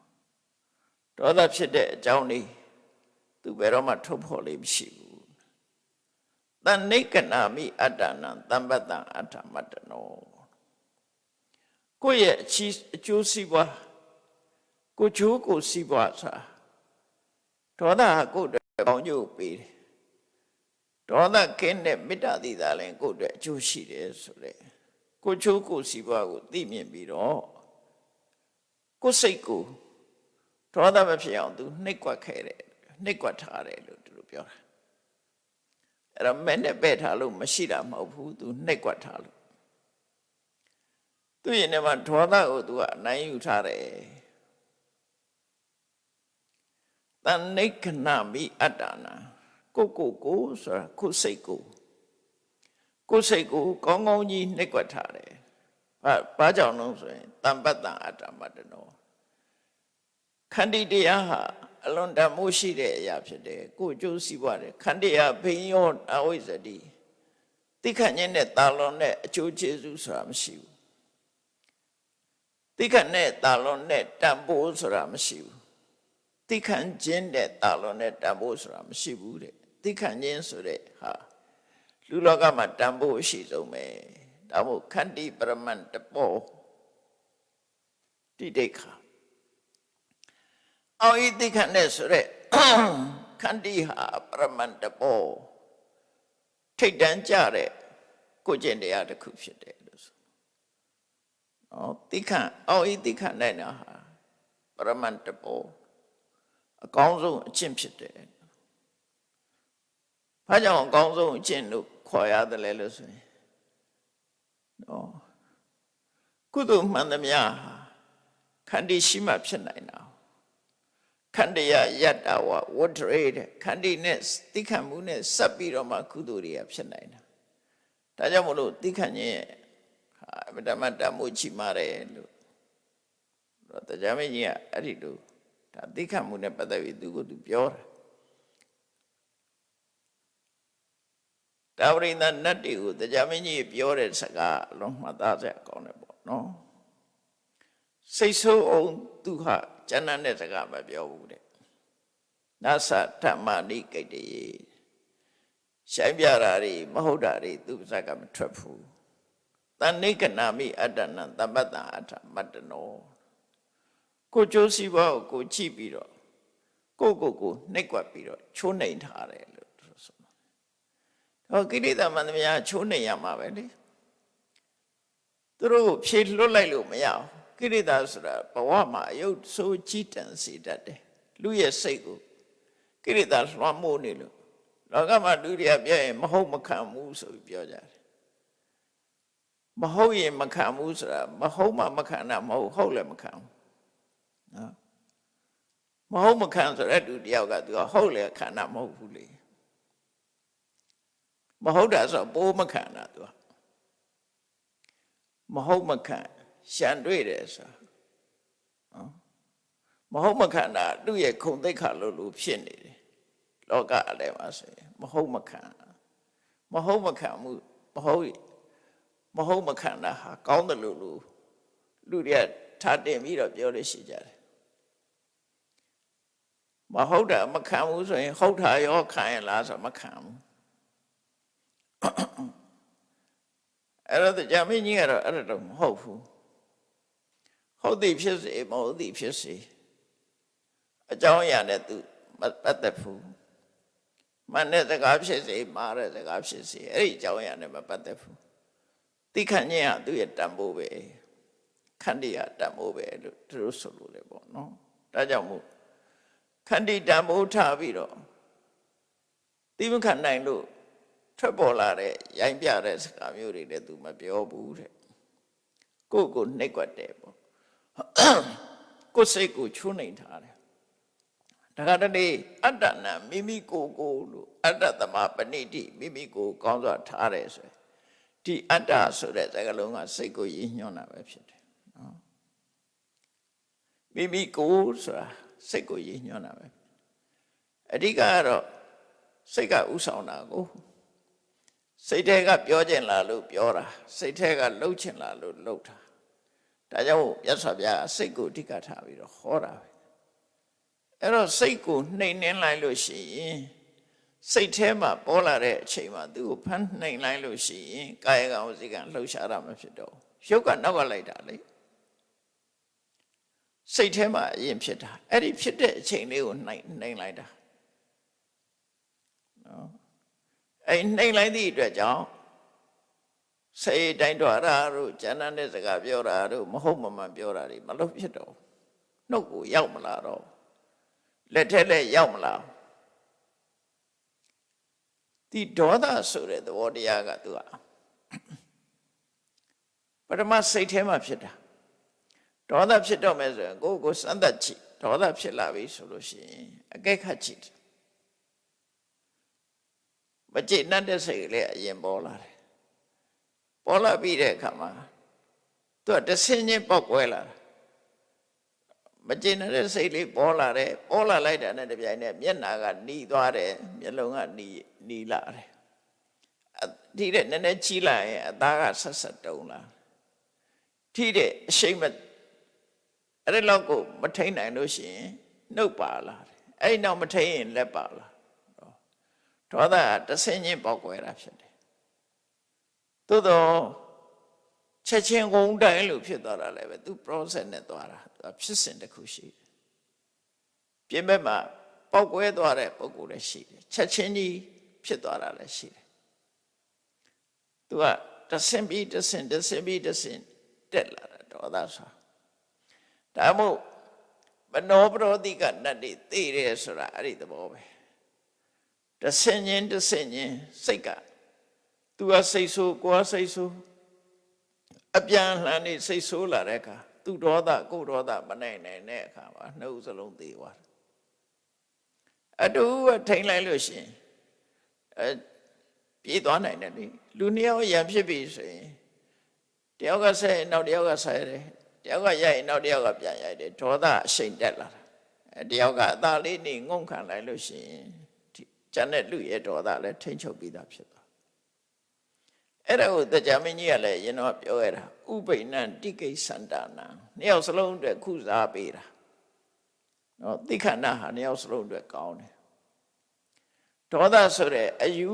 ဒေါသဖြစ်တဲ့အကြောင်းလေးသူဘယ်တော့မှထုတ်ဖော်လေးမရှိဘူးတဏိကနာမိအတ္တနံတမ္ပတံအတ္ထမတ္တနောကိုယ့်ရဲ့အချီးအကျိုးစီးပွားကိုချိုးကိုစီးပွားဆိုတာဒေါသဟာကိုယ့်အတွက်ကောင်းကျိုးပေးတယ်ဒေါသကင်းတဲ့မေတ္တာသီတာလည်းကိုယ့်အတွက်အကျိုးရှိတယ်ဆိုတဲ့ကိုချိုးကိုစီးပွားကိုသိမြင်ပြီးတော့ကိုယ်စိတ်ကို ဒေါသမဖြစ်အောင်သူနှိပ်ကွက်ခဲ့တယ်နှိပ်ကွက်ထားတယ်လို့သူတို့ပြောတာအဲ့တော့မဲ့နဲ့ပဲ့ထားလို့မရှိတာမဟုတ်ဘူးသူနှိပ်ကွက်ထားလို့သူရင်ထဲမှာဒေါသကိုသူကအနိုင်ယူထားတယ်တန်နိခဏမိအတ္တနာကိုကိုကိုဆိုတာကိုစိတ်ကိုကိုစိတ်ကိုကောင်းကောင်းကြီးနှိပ်ကွက်ထားတယ်ဘာဘာကြောင့်လဲဆိုရင်တမ္ပတ္တအတ္တမတ္တနော ခန္တီတရားဟာအလွန်တမိုးရှိတဲ့အရာဖြစ်တယ်ကိုကျိုးစီးပွားတယ်ခန္တီဟာဘိယောအဝိဇ္ဇတိတိခတ်ခြင်းနဲ့တာလွန်တဲ့အကျိုးကျေးဇူးဆိုတာမရှိဘူးတိခတ်နဲ့တာလွန်နဲ့တန်ဖိုးဆိုတာမရှိဘူးတိခတ်ခြင်းနဲ့တာလွန်နဲ့တန်ဖိုးဆိုတာမရှိဘူးတဲ့တိခတ်ခြင်းဆိုတဲ့ဟာလူလောကမှာတန်ဖိုးရှိဆုံးပဲဒါမို့ခန္တီပရမန်တပောတိဒိဋ္ဌာ အောဤတိခတ်နဲ့ဆိုရက်ခန္တီဟာပရမန်တဘောထိတ်တန်းကြတဲ့ကိုကျင့်တရားတစ်ခုဖြစ်တယ်လို့ဆို။အောတိခတ်အောဤတိခတ်နဲ့နာဟာပရမန်တဘောအကောင်းဆုံးအကျင့်ဖြစ်တယ်။ဘာကြောင့်အကောင်းဆုံးအကျင့်လို့ခေါ်ရတယ်လဲလို့ဆိုရင်နော်ကုသိုလ်မှန်သမျှဟာခန္တီရှိမှဖြစ်နိုင်တာ ခန္တယယတ္တဝဝတ္တရေတဲ့ခန္တီနဲ့တိခတ်မှုနဲ့စပ်ပြီးတော့မှကုသိုလ်တွေကဖြစ်နိုင်တာဒါကြောင့်မလို့တိခတ်ခြင်းရဲ့အမတမတမှုချီမာတယ်လို့တော့တရားမင်းကြီးကအဲ့ဒီလိုဒါတိခတ်မှုနဲ့ပတ်သက်ပြီးသူကသူပြောတာဒါဝရိန္ဒနတ်တွေကိုတရားမင်းကြီးပြောတဲ့စကားအလုံးမှတ်သားစရာကောင်းတယ်ပေါ့နော်စိတ်ဆိုးအောင်သူဟာ ကျမ်းတဲ့စကားမပြောဘူးတဲ့နသဓမ္မနိကိတ္တယေရှိုင်းပြတာတွေမဟုတ်တာတွေသူပါဇက်ကမထွက်ဘူးတဏိကနာမိအတ္တနံတပ္ပတံအထမတ္တနောကိုကျိုးစီးပွားကိုကိုကြည့်ပြီးတော့ကိုကိုကိုနှိပ်ကွက်ပြီးတော့ချိုးနှိမ်ထားတယ်လို့သူဆိုတယ်။ဟောကိလေသာမန္တမယချိုးနှိမ်ရမှာပဲလေ။သူတို့ဖြေလွတ်လိုက်လို့မရဘူး ကိရိတာဆိုတာဘဝမှာအယုတ်ဆိုးကြီးတန်စေတတ်တယ်လူရဲ့စိတ်ကိုကိရိတာလွှမ်းမိုးနေလို့လောကမှာလူတွေကပြောရင်မဟုတ်မခံဘူးဆိုပြီးပြောကြတယ်မဟုတ်ရင်မခံဘူးဆိုတာမဟုတ်မှမခံတာမဟုတ်ဟုတ်လည်းမခံဘူးနော်မဟုတ်မခံဆိုတဲ့သူတယောက်ကသူကဟုတ်လည်းခံတာမဟုတ်ဘူးလေမဟုတ်တာဆိုပိုးမခံတာသူကမဟုတ်မခံ ရှံတွေ့တယ်ဆိုနော်မဟုတ်မခန္ဓာသူ့ရဲ့ခုံသိက္ခာလို့လို့ဖြစ်နေတယ်လောကအလဲမှာဆိုရင်မဟုတ်မခံမဟုတ်မခံမှုမဟုတ်မဟုတ်မခံတာဟာကောင်းတယ်လို့လို့လူတွေကထားတင်ပြီးတော့ပြောလို့ရှိကြတယ်မဟုတ်တာမခံဘူးဆိုရင်ဟုတ်တာရောခံရလားဆိုမခံဘူးအဲ့တော့ကြာမင်းကြီးကတော့အဲ့ဒါတော့မဟုတ်ဘူး ဟုတ်သည်ဖြစ်စေမဟုတ်သည်ဖြစ်စေအကြောင်းအရာနဲ့သူမပတ်သက်ဘူးမှန်တဲ့စကားဖြစ်စေမှားတဲ့စကားဖြစ်စေအဲ့ဒီအကြောင်းအရာနဲ့မပတ်သက်ဘူးသိခန့်ခြင်းကသူ့ရဲ့တန်ဖိုးပဲခန္တီကတန်ဖိုးပဲလို့သူတို့ဆိုလို့လေပေါ့နော်ဒါကြောင့်မို့ခန္တီတန်ဖိုးထားပြီးတော့သိမခံနိုင်လို့ထွက်ပေါ်လာတဲ့ရိုင်းပြတဲ့စကားမျိုးတွေလည်းသူမပြောဘူးတဲ့ကိုယ့်ကိုနှိပ်ကွက်တယ်ပေါ့ ကိုယ်စိတ်ကိုချိုးနှိမ်ထားတယ်ဒါကတည်းအတ္တနာမိမိကိုယ်ကိုလို့အတ္တသမပဏိတိမိမိကိုယ်ကောင်းစွာထားတယ်ဆိုရင်ဒီအတ္တဆိုတဲ့စကားလုံးကစိတ်ကိုရည်ညွှန်းတာပဲဖြစ်တယ်နော်မိမိကိုယ်ဆိုတာစိတ်ကိုရည်ညွှန်းတာပဲအဓိကကတော့စိတ်ကဥဆောင်တာကိုစိတ်ထဲကပြောကျင်လာလို့ပြောတာစိတ်ထဲကလှုပ်ချင်လာလို့လှုပ်တာ ဒါကြောင့်မြတ်စွာဘုရားစိတ်ကိုအဓိကထားပြီးတော့ဟောတာပဲအဲ့တော့စိတ်ကိုနှိမ်နှင်းလိုက်လို့ရှိရင်စိတ်ထဲမှာပေါ်လာတဲ့အချိန်မှာသူ့ကိုဖမ်းနှိမ်လိုက်လို့ရှိရင်ကာယကံဝစီကံလှုပ်ရှားတာမဖြစ်တော့ဘူးရုပ်ကနောက်ကလိုက်တာလေစိတ်ထဲမှာအရင်ဖြစ်တာအဲ့ဒီဖြစ်တဲ့အချိန်လေးကိုနှိမ်နှိမ်လိုက်တာနော်အဲ့နှိမ်လိုက်သည့်အတွက်ကြောင့် စိတ်တိုင်းတော်ရာတို့ဉာဏ်နဲ့စကားပြောတာတို့မဟုတ်မမှန်ပြောတာတွေမလုပ်ဖြစ်တော့နှုတ်ကိုရောက်မလာတော့လက်ထက်လက်ရောက်မလာဒီဒေါသဆိုတဲ့သဘောတရားကသူကပထမစိတ်ထဲမှာဖြစ်တာဒေါသဖြစ်တော့မယ်ဆိုရင်ကိုယ့်ကိုစမ်းသပ်ကြည့်ဒေါသဖြစ်လာပြီဆိုလို့ရှိရင်အကဲခတ်ကြည့်မကြည့်နဲ့တဲ့စိတ်ကလေးအရင်ပေါ်လာတယ် ပေါ်လာပြီးတဲ့အခါမှာသူကတဆင်းချင်းပေါက်ကွဲလာတာမကျင်တဲ့စိတ်လေးပေါ်လာတယ်ပေါ်လာလိုက်တာနဲ့တပြိုင်နက်မျက်နာကหนีသွားတယ်မျက်လုံးကหนีหนีလာတယ်ဒီတဲ့နည်းနည်းကြီးလာရင်အသားကဆက်ဆက်တုံလာထိတဲ့အရှိမအဲ့ဒီလောက်ကိုမထိန်နိုင်လို့ရှိရင်နှုတ်ပါလာတယ်အဲ့ဒီနောက်မထိန်ရင်လက်ပါလာဒေါသကတဆင်းချင်းပေါက်ကွဲတာဖြစ်တယ် ် သို့တော့ချက်ချင်းကုန်းတိုင်းလို့ဖြစ်သွားတာလည်းပဲသူ process နဲ့သွားတာသူဖြစ်စဉ်တစ်ခုရှိတယ်ပြင်ဘက်မှာပောက်ကွဲသွားတဲ့ပုံကိုယ်လည်းရှိတယ်ချက်ချင်းကြီးဖြစ်သွားတာလည်းရှိတယ်သူကတဆင်ပြီးတဆင်တဆင်ပြီးတဆင်တက်လာတာဒေါသဆိုဒါမို့မနောပရောတိကနတ်တွေသိတယ်ဆိုတာအဲ့ဒီသဘောပဲတဆင်ချင်းတဆင်ချင်းစိတ်က သူကစိတ်ဆိုးကိုယ်ကစိတ်ဆိုးအပြန်လှန်နေစိတ်ဆိုးလာတဲ့အခါသူဒေါသကိုဒေါသမနိုင်နိုင်တဲ့အခါမှာနှုတ်စလုံးသေးသွားတယ်အတူထိန်လိုက်လို့ရှိရင်အဲပြေးသွားနိုင်တယ်လေလူနှစ်ယောက်ရံဖြစ်ပြီဆိုရင်တယောက်ကဆက်ရင်နောက်တယောက်ကဆက်တယ်တယောက်ကရိုက်ရင်နောက်တယောက်ကပြန်ရိုက်တယ်ဒေါသအရှိန်တက်လာတာအဲတယောက်ကအသာလေးနေငုံခံလိုက်လို့ရှိရင်ကျန်တဲ့လူရဲ့ဒေါသလည်းထိမ့်ချုပ်ပြီးသားဖြစ်သွား အဲ့ဒါကိုတရားမင်းကြီးကလည်းရင်တော့ပြောရတာဥပိဏံတိကိသန္တာနံနှစ်ယောက်စလုံးအတွက်ခုစားပေးတာနော်သိခန္ဓာဟာနှစ်ယောက်စလုံးအတွက်ကောင်းတယ်ဒေါသဆိုတဲ့အယူ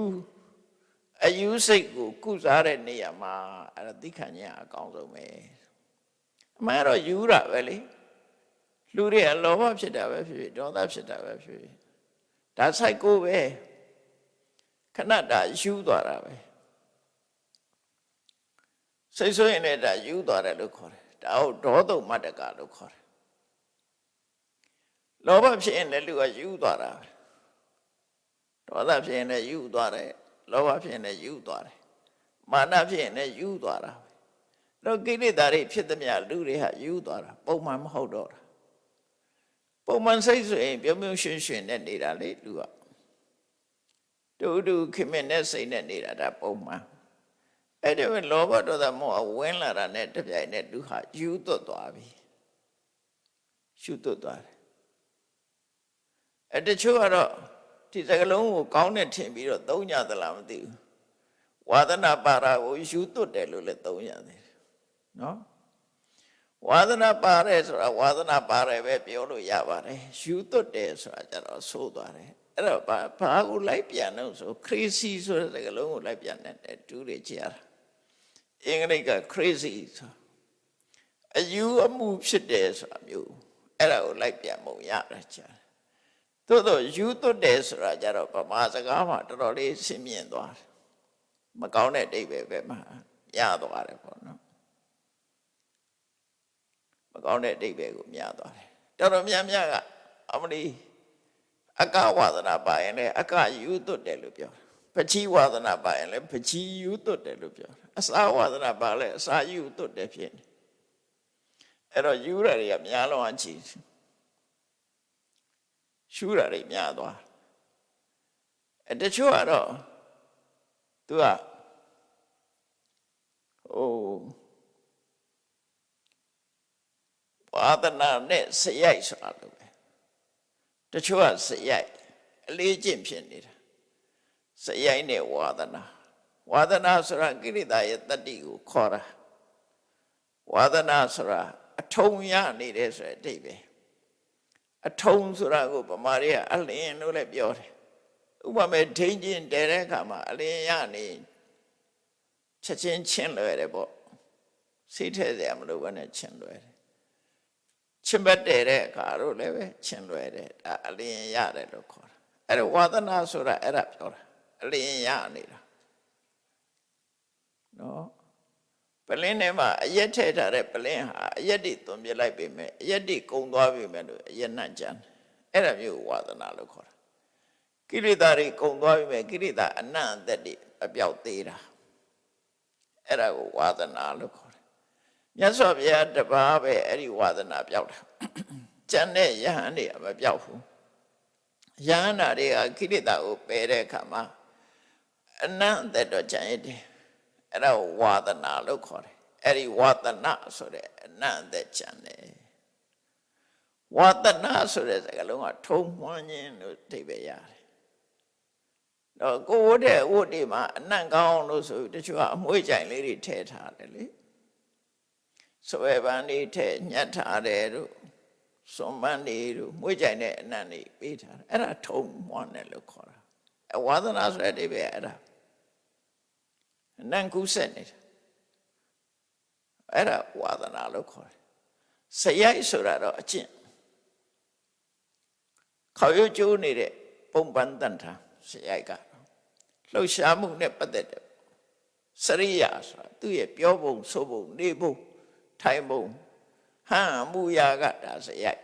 အယူစိတ်ကိုကုစားတဲ့နေရာမှာအဲ့ဒါသိခဏ်ညာအကောင်းဆုံးပဲအမှန်တော့ယူတာပဲလေလူတွေကလောဘဖြစ်တာပဲဖြစ်ဖြစ်ဒေါသဖြစ်တာပဲဖြစ်ဖြစ်ဒါဆိုင်ကိုပဲခဏတာယူသွားတာပဲ စိတ်ဆိုးရင်လည်းဒါယူသွားတယ်လို့ခေါ်တယ်ဒါဟုတ်ဒေါသုမတ္တကလို့ခေါ်တယ်လောဘဖြစ်ရင်လည်းလူကယူသွားတာဒေါသဖြစ်ရင်လည်းယူသွားတယ်လောဘဖြစ်ရင်လည်းယူသွားတယ်မာနဖြစ်ရင်လည်းယူသွားတာတော့ကိလေသာတွေဖြစ်သမျှလူတွေဟာယူသွားတာပုံမှန်မဟုတ်တော့တာပုံမှန်စိတ်ဆိုရင်ပြုံးပြုံးရွှင်ရွှင်နဲ့နေတာလေလူကတူတူခင်မင်နဲ့စိတ်နဲ့နေတာဒါပုံမှန် အဲ့ဒီလောဘဒေါသမောဟဝင်လာတာနဲ့တပြိုင်နက်လူဟာယူသွတ်သွားပြီရှုသွတ်သွားတယ်အဲ့တချို့ကတော့ဒီစကလုံးကိုကောင်းတဲ့ထင်ပြီးတော့သုံးကြသလားမသိဘူးဝါသနာပါရာကိုယူသွတ်တယ်လို့လည်းသုံးရတယ်နော်ဝါသနာပါရဲဆိုတာဝါသနာပါရဲပဲပြောလို့ရပါတယ်ယူသွတ်တယ်ဆိုတာကြတော့ဆိုးသွားတယ်အဲ့တော့ဘာဘာကိုလိုက်ပြန်လို့ဆိုခရစီဆိုတဲ့စကလုံးကိုလိုက်ပြန်တဲ့တူးတွေကြရတာ အင်္ဂလိပ်က crazy ဆိုအယူအမှုဖြစ်တယ်ဆိုတာမျိုးအဲ့ဒါကိုလိုက်ပြန်ပုံရတယ်ကြာသို့တော့ယူသွတ်တယ်ဆိုတာကြတော့ဗမာစကားမှာတော်တော်လေးရှင်းမြင်သွားတယ်မကောင်းတဲ့အိဗယ်ပဲမှာရသွားတယ်ပေါ့နော်မကောင်းတဲ့အတိတ်ပဲကိုမြားသွားတယ်တော်တော်များများကအမလီအကဝါဒနာပါရင်လည်းအကယူသွတ်တယ်လို့ပြောတယ် ပချီဝါဒနာပါရင်လည်းပချီယူသွတ်တယ်လို့ပြောတယ်အစာဝါဒနာပါလည်းအစာယူသွတ်တယ်ဖြစ်နေအဲ့တော့ယူရတွေကများလုံးအချီရှူရတွေများသွားအဲ့တချို့ကတော့သူကဟိုဝါဒနာနဲ့စရိုက်ဆိုတာလို့ပဲတချို့ကစရိုက်အလေးကျင့်ဖြစ်နေတာ စရိုက်နဲ့ဝါဒနာဝါဒနာဆိုတာကိရိတာရဲ့တတ္တိကိုခေါ်တာဝါဒနာဆိုတာအထုံရနေတယ်ဆိုတဲ့အတိတ်ပဲအထုံဆိုတာကိုဗမာတွေကအလင်းလို့လည်းပြောတယ်ဥပမာဒိန်ချင်းတဲတဲ့အခါမှာအလင်းရနေချက်ချင်းချင်းလွယ်တယ်ပေါ့စိတ်ထဲစရာမလိုဘဲနဲ့ချင်းလွယ်တယ်ချင်းဘတ်တဲတဲ့အခါတို့လည်းပဲချင်းလွယ်တယ်ဒါအလင်းရတယ်လို့ခေါ်တာအဲ့ဒါဝါသနာဆိုတာအဲ့ဒါပြောတာ အလင်းရနေတာနော်ပလင်းထဲမှာအရက်ထဲထားတဲ့ပလင်းဟာအရက်တွေသွန်ပြလိုက်ပေမဲ့အရက်တွေကုံသွားပြီမဲ့လို့အရက်နှံ့ကြတယ်အဲ့ဒါမျိုးဝါသနာလို့ခေါ်တာကိရိတာတွေကုံသွားပြီမဲ့ကိရိတာအနံ့အသက်တွေအပြောက်သေးတာအဲ့ဒါကိုဝါသနာလို့ခေါ်တယ်မြတ်စွာဘုရားတပါးပဲအဲ့ဒီဝါသနာပြောက်တာကျန်တဲ့ယဟန်တွေမပြောက်ဘူးယဟန်နာတွေကကိရိတာကိုပယ်တဲ့အခါမှာ အနံ့အသက်တော့ကျန်ရည်အဲ့ဒါကိုဝါသနာလို့ခေါ်တယ်အဲ့ဒီဝါသနာဆိုတဲ့အနံ့အသက်ကျန်တယ်ဝါသနာဆိုတဲ့စကားလုံးကထုံမှန်းခြင်းလို့အဓိပ္ပာယ်ရတယ်တော့ကိုဝတ်တဲ့ဝတ်တွေမှာအနံ့ကောင်းလို့ဆိုပြီးတချို့ကအမွှေးကြိုင်လေးတွေထည့်ထားတယ်လေဆွဲပန်းတွေထည့်ညှက်ထားတယ်တို့စွန်ပန်းတွေတို့မွှေးကြိုင်တဲ့အနံ့တွေပေးထားတယ်အဲ့ဒါထုံမှန်းတယ်လို့ခေါ်တာအဝါသနာဆိုတဲ့အဓိပ္ပာယ်အဲ့ဒါ အနံ့ကူးဆက်နေတာအဲ့ဒါဝါသနာလို့ခေါ်တယ်စရိုက်ဆိုတာတော့အကျင့်ခေါရွကျိုးနေတဲ့ပုံပန်းတန်ထာစရိုက်ကလှုပ်ရှားမှုနဲ့ပတ်သက်တဲ့စရိယာဆိုတာသူ့ရဲ့ပြောပုံဆိုပုံနေပုံထိုင်ပုံဟန်မှုရာကဒါစရိုက်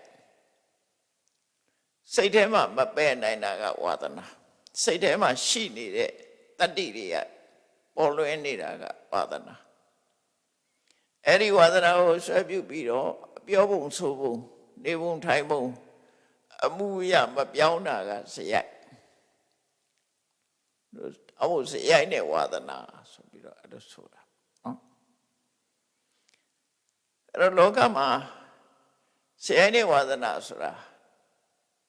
စိတ်ထဲမှာမပဲ့နိုင်တာကဝါသနာစိတ်ထဲမှာရှိနေတဲ့တတ္တိတွေက ပေါ်လွင်နေတာကဝါသနာအဲ့ဒီဝါသနာကိုဆွဲပြုပြီးတော့ပြောပုံဆိုပုံနေပုံထိုင်ပုံအမှုရမပြောင်းတာကစရိုက်အမှုစရိုက်နဲ့ဝါသနာဆိုပြီးတော့အဲ့လိုဆိုတာနော်အဲ့တော့လောကမှာစရိုက်နဲ့ဝါသနာဆိုတာ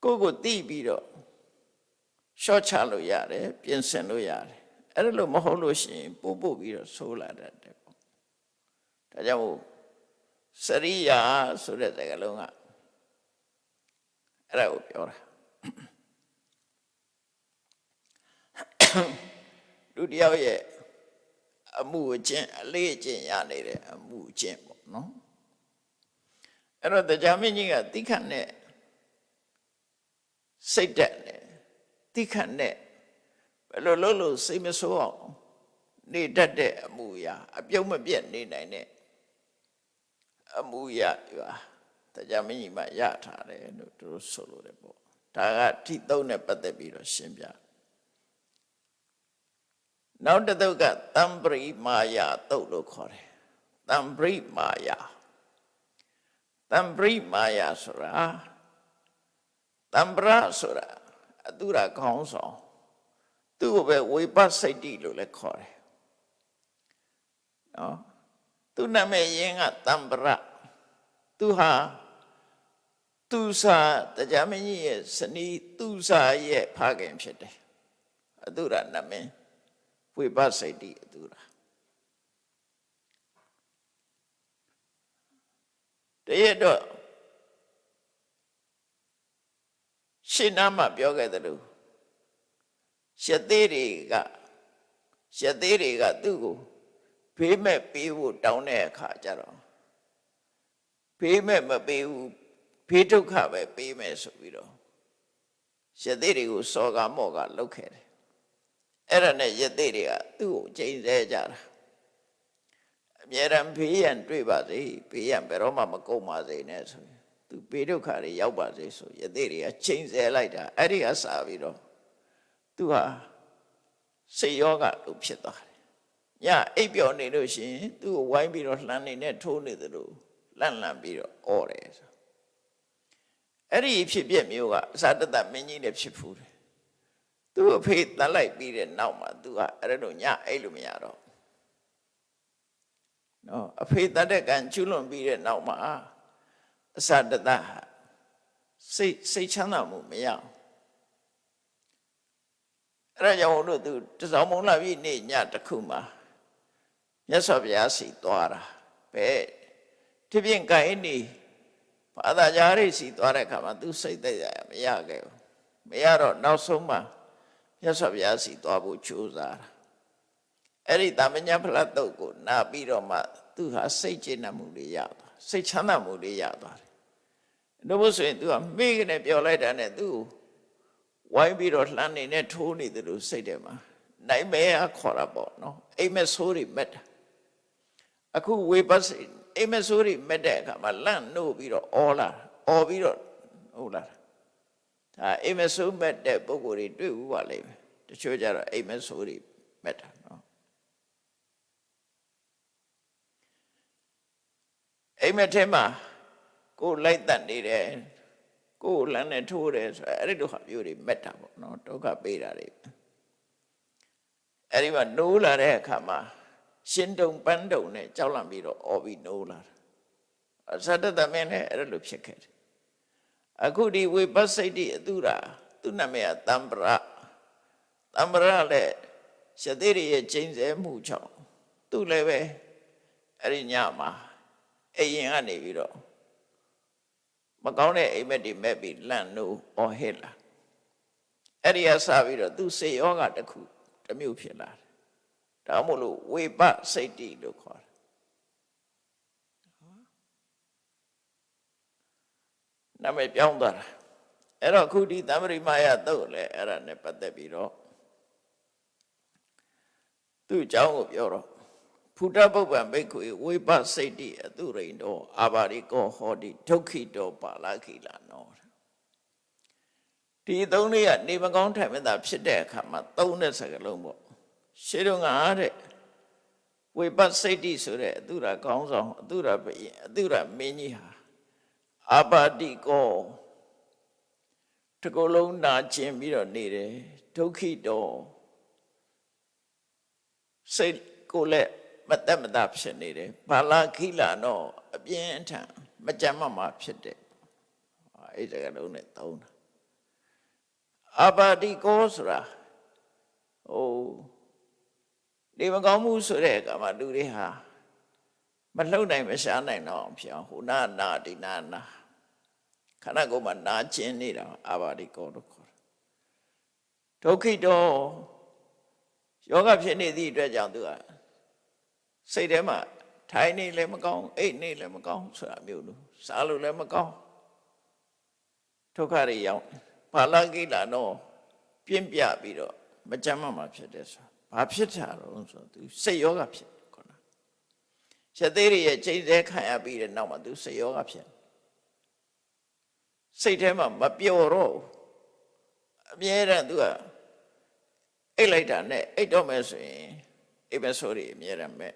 ကိုယ့်ကိုသိပြီးတော့ရှော့ချလို့ရတယ်ပြင်ဆင်လို့ရတယ် အဲ့ဒါလို့မဟုတ်လို့ရှိရင်ပို့ပို့ပြီးတော့ဆိုးလာတတ်တယ်ပေါ့ဒါကြောင့်မို့စရိယာဆိုတဲ့စကားလုံးကအဲ့ဒါကိုပြောတာလူတယောက်ရဲ့အမှုအကျင့်အလေးအကျင့်ရနေတဲ့အမှုအကျင့်ပေါ့နော်အဲ့တော့တရားမင်းကြီးကတိခတ်နဲ့စိတ်တက်နဲ့တိခတ်နဲ့ ဘယ်လိုလုပ်လို့စိတ်မဆိုးအောင်နေတတ်တဲ့အမှုအရာအပြုံးမပြတ်နေနိုင်တဲ့အမှုအရာဒီပါတရားမင်းကြီးမှရထားတယ်လို့သူတို့ဆိုလို့တယ်ပေါ့ဒါကထိသုံးနဲ့ပတ်သက်ပြီးတော့ရှင်းပြနောက်တစ်သုတ်ကတံပရိမာယာသုတ်လို့ခေါ်တယ်တံပရိမာယာတံပရိမာယာဆိုတာတံပရဆိုတာအတုရခေါင်းဆောင် သူ့ကိုပဲဝိပဿစိတ်တိလို့လည်းခေါ်တယ်နော်သူနာမည်ရင်းကတံပရသူဟာသူစာတရားမင်းကြီးရဲ့ဇနီးသူစာရဲ့ဖခင်ဖြစ်တယ်အတုရနာမည်ဝိပဿစိတ်တိအတုရတရက်တော့ရှင်းနာမှာပြောခဲ့တယ်လို့ ရှသေးတွေကရှသေးတွေကသူ့ကိုဖေးမဲ့ပေးဖို့တောင်းတဲ့အခါကျတော့ဖေးမဲ့မပေးဘူးဖေးဒုက္ခပဲပေးမယ်ဆိုပြီးတော့ရှသေးတွေကိုစော်ကမော့ကလုတ်ခဲ့တယ်အဲ့ဒါနဲ့ယသေးတွေကသူ့ကိုချိန်ဆကြတာအမြဲတမ်းဘေးရန်တွေ့ပါစေဘေးရန်ဘယ်တော့မှမကုန်ပါစေနဲ့ဆိုရင်သူဘေးဒုက္ခတွေရောက်ပါစေဆိုယသိတွေကချိန်ဆလိုက်တာအဲ့ဒီကစပြီးတော့ သူဟာစိတ်ယောဂလို့ဖြစ်သွားတယ်ညအိပ်ပျော်နေလို့ရှိရင်သူ့ကိုဝိုင်းပြီးတော့လှမ်းနေနဲ့ထိုးနေတယ်လို့လန့်လန့်ပြီးတော့អော်တယ်ဆိုအဲ့ဒီဖြစ်ပြက်မျိုးကအစာတတမင်းကြီးလည်းဖြစ်ဖူးတယ်သူ့အဖေတန်လိုက်ပြီးတဲ့နောက်မှာသူကအဲ့လိုညအိပ်လို့မရတော့နော်အဖေတတ်တဲ့ကံကျွလွန်ပြီးတဲ့နောက်မှာအစာတတစိတ်စိတ်ချမ်းသာမှုမရအောင် အဲ့ဒါကြောင့်လို့သူတစောင်းမုံလာပြီးနေ့ညတစ်ခုမှာမြတ်စွာဘုရားစီသွားတာပဲဒီပြင်ကိုင်းနေဘာသာကြားရိစီသွားတဲ့အခါမှာသူစိတ်သက်ရမရခဲ့ဘူးမရတော့နောက်ဆုံးမှာမြတ်စွာဘုရားစီသွားဖို့ကြိုးစားတာအဲ့ဒီတာမညာဖလားတုတ်ကိုနာပြီးတော့မှသူဟာစိတ်ကျေနပ်မှုတွေရသွားစိတ်ချမ်းသာမှုတွေရသွားတယ်တို့လို့ဆိုရင်သူကမိကနေပြောလိုက်တာနဲ့သူ့ကို ဝိုင်းပြီးတော့လှမ်းနေနဲ့ထိုးနေတယ်လို့စိတ်ထဲမှာနိုင်မဲခေါ်တာပေါ့နော်အိမ်မက်ဆိုးတွေမက်တာအခုဝေပတ်စိအိမ်မက်ဆိုးတွေမက်တဲ့အခါမှာလန့်နှုတ်ပြီးတော့အော်လာအော်ပြီးတော့ဟုတ်လားဒါအိမ်မက်ဆိုးမက်တဲ့ပုံကိုယ်တွေတွေ့ဘူးပါလိမ့်မယ်တချို့ကြတော့အိမ်မက်ဆိုးတွေမက်တာနော်အိမ်မက်ထဲမှာကိုယ်လိုက်တတ်နေတယ် ကိုယ်လမ်းနဲ့ထိုးတယ်ဆိုအဲ့ဒီလိုဟာမျိုးတွေမက်တာပေါ့နော်ဒုက္ခပေးတာတွေအဲ့ဒီမှာနိုးလာတဲ့အခါမှာရှင်းတုံပန်းတုံနဲ့ကြောက်လန့်ပြီးတော့အော်ပြီးနိုးလာတာအသတ္တသမင်းလည်းအဲ့လိုဖြစ်ခဲ့တယ်အခုဒီဝိပဿစိတ်တိအတုရာသူ့နာမည်ကတမ္ပရတမ္ပရလည်းရှသေးရရဲ့ကျိန်ဆဲမှုကြောင့်သူ့လည်းပဲအဲ့ဒီညမှာအရင်ကနေပြီးတော့ မကောင်းတဲ့အိမ်မက်တွေမဲ့ပြီးလန့်လို့အော်ဟစ်လာအဲ့ဒီကစပြီးတော့သူစေယောဂတစ်ခုတစ်မျိုးဖြစ်လာတယ်ဒါမှမဟုတ်လို့ဝေပစိတ်တိလို့ခေါ်တယ်နာမည်ပြောင်းသွားတာအဲ့တော့ခုဒီသံပရိမာယတုတ်လည်းအဲ့ဒါနဲ့ပတ်သက်ပြီးတော့သူ့အကြောင်းကိုပြောတော့ ဖုဒ္ဓပုပ္ပံဘိက္ခွေဝိပစိတ်တိအတုရိန်တောအာဘာရိကောဟောတိဒုက္ခိတောပါဠခိလာနောဒီသုံးလေးကနေမကောင်းထိုင်မသာဖြစ်တဲ့အခါမှာသုံးတဲ့စကားလုံးပေါ့ရှင်းတော့ငါတဲ့ဝိပစိတ်တိဆိုတဲ့အတုရကောင်းဆောင်အတုရဘယင်အတုရမင်းကြီးဟာအာဘာတိကောတကုလုံးနာကျင်ပြီးတော့နေတယ်ဒုက္ခိတောစိတ်ကိုလည်း မတက်မတာဖြစ်နေတယ်ဘာလာခိလာတော့အပြင်းအထန်မကြမ်းမမှာဖြစ်တယ်အဲ့ဒီကလုံးနဲ့သုံးတာအပါတိကောဆိုတာဟိုဒီမကောင်းမှုဆိုတဲ့အခါမှာလူတွေဟာမလှုပ်နိုင်မရှားနိုင်တော့ဖြစ်အောင်ဟိုနာနာဒီနာနာခန္ဓာကိုယ်မှာနာကျင်နေတာအပါတိကောလို့ခေါ်တယ်ဒုက္ခိတောယောဂဖြစ်နေသည့်အတွက်ကြောင့်သူက စိတ်ထဲမှာထိုင်နေလည်းမကောင်းအိတ်နေလည်းမကောင်းဆိုတာမျိုးလို့စားလို့လည်းမကောင်းဒုက္ခတွေရောက်ဘာလကိလာတော့ပြင်းပြပြီးတော့မကြမ်းမှမှာဖြစ်တယ်ဆိုဘာဖြစ်တာတော့ဆိုသူစိတ်ယောဂဖြစ်ခေါနာရသေးရရဲ့ချိန်သေးခံရပြီးတဲ့နောက်မှာသူစိတ်ယောဂဖြစ်စိတ်ထဲမှာမပျော်တော့အမြဲတမ်းသူကအိတ်လိုက်တာနဲ့အိတ်တော့မယ်ဆိုရင်အိမ်မဆိုးတွေအမြဲတမ်းမဲ့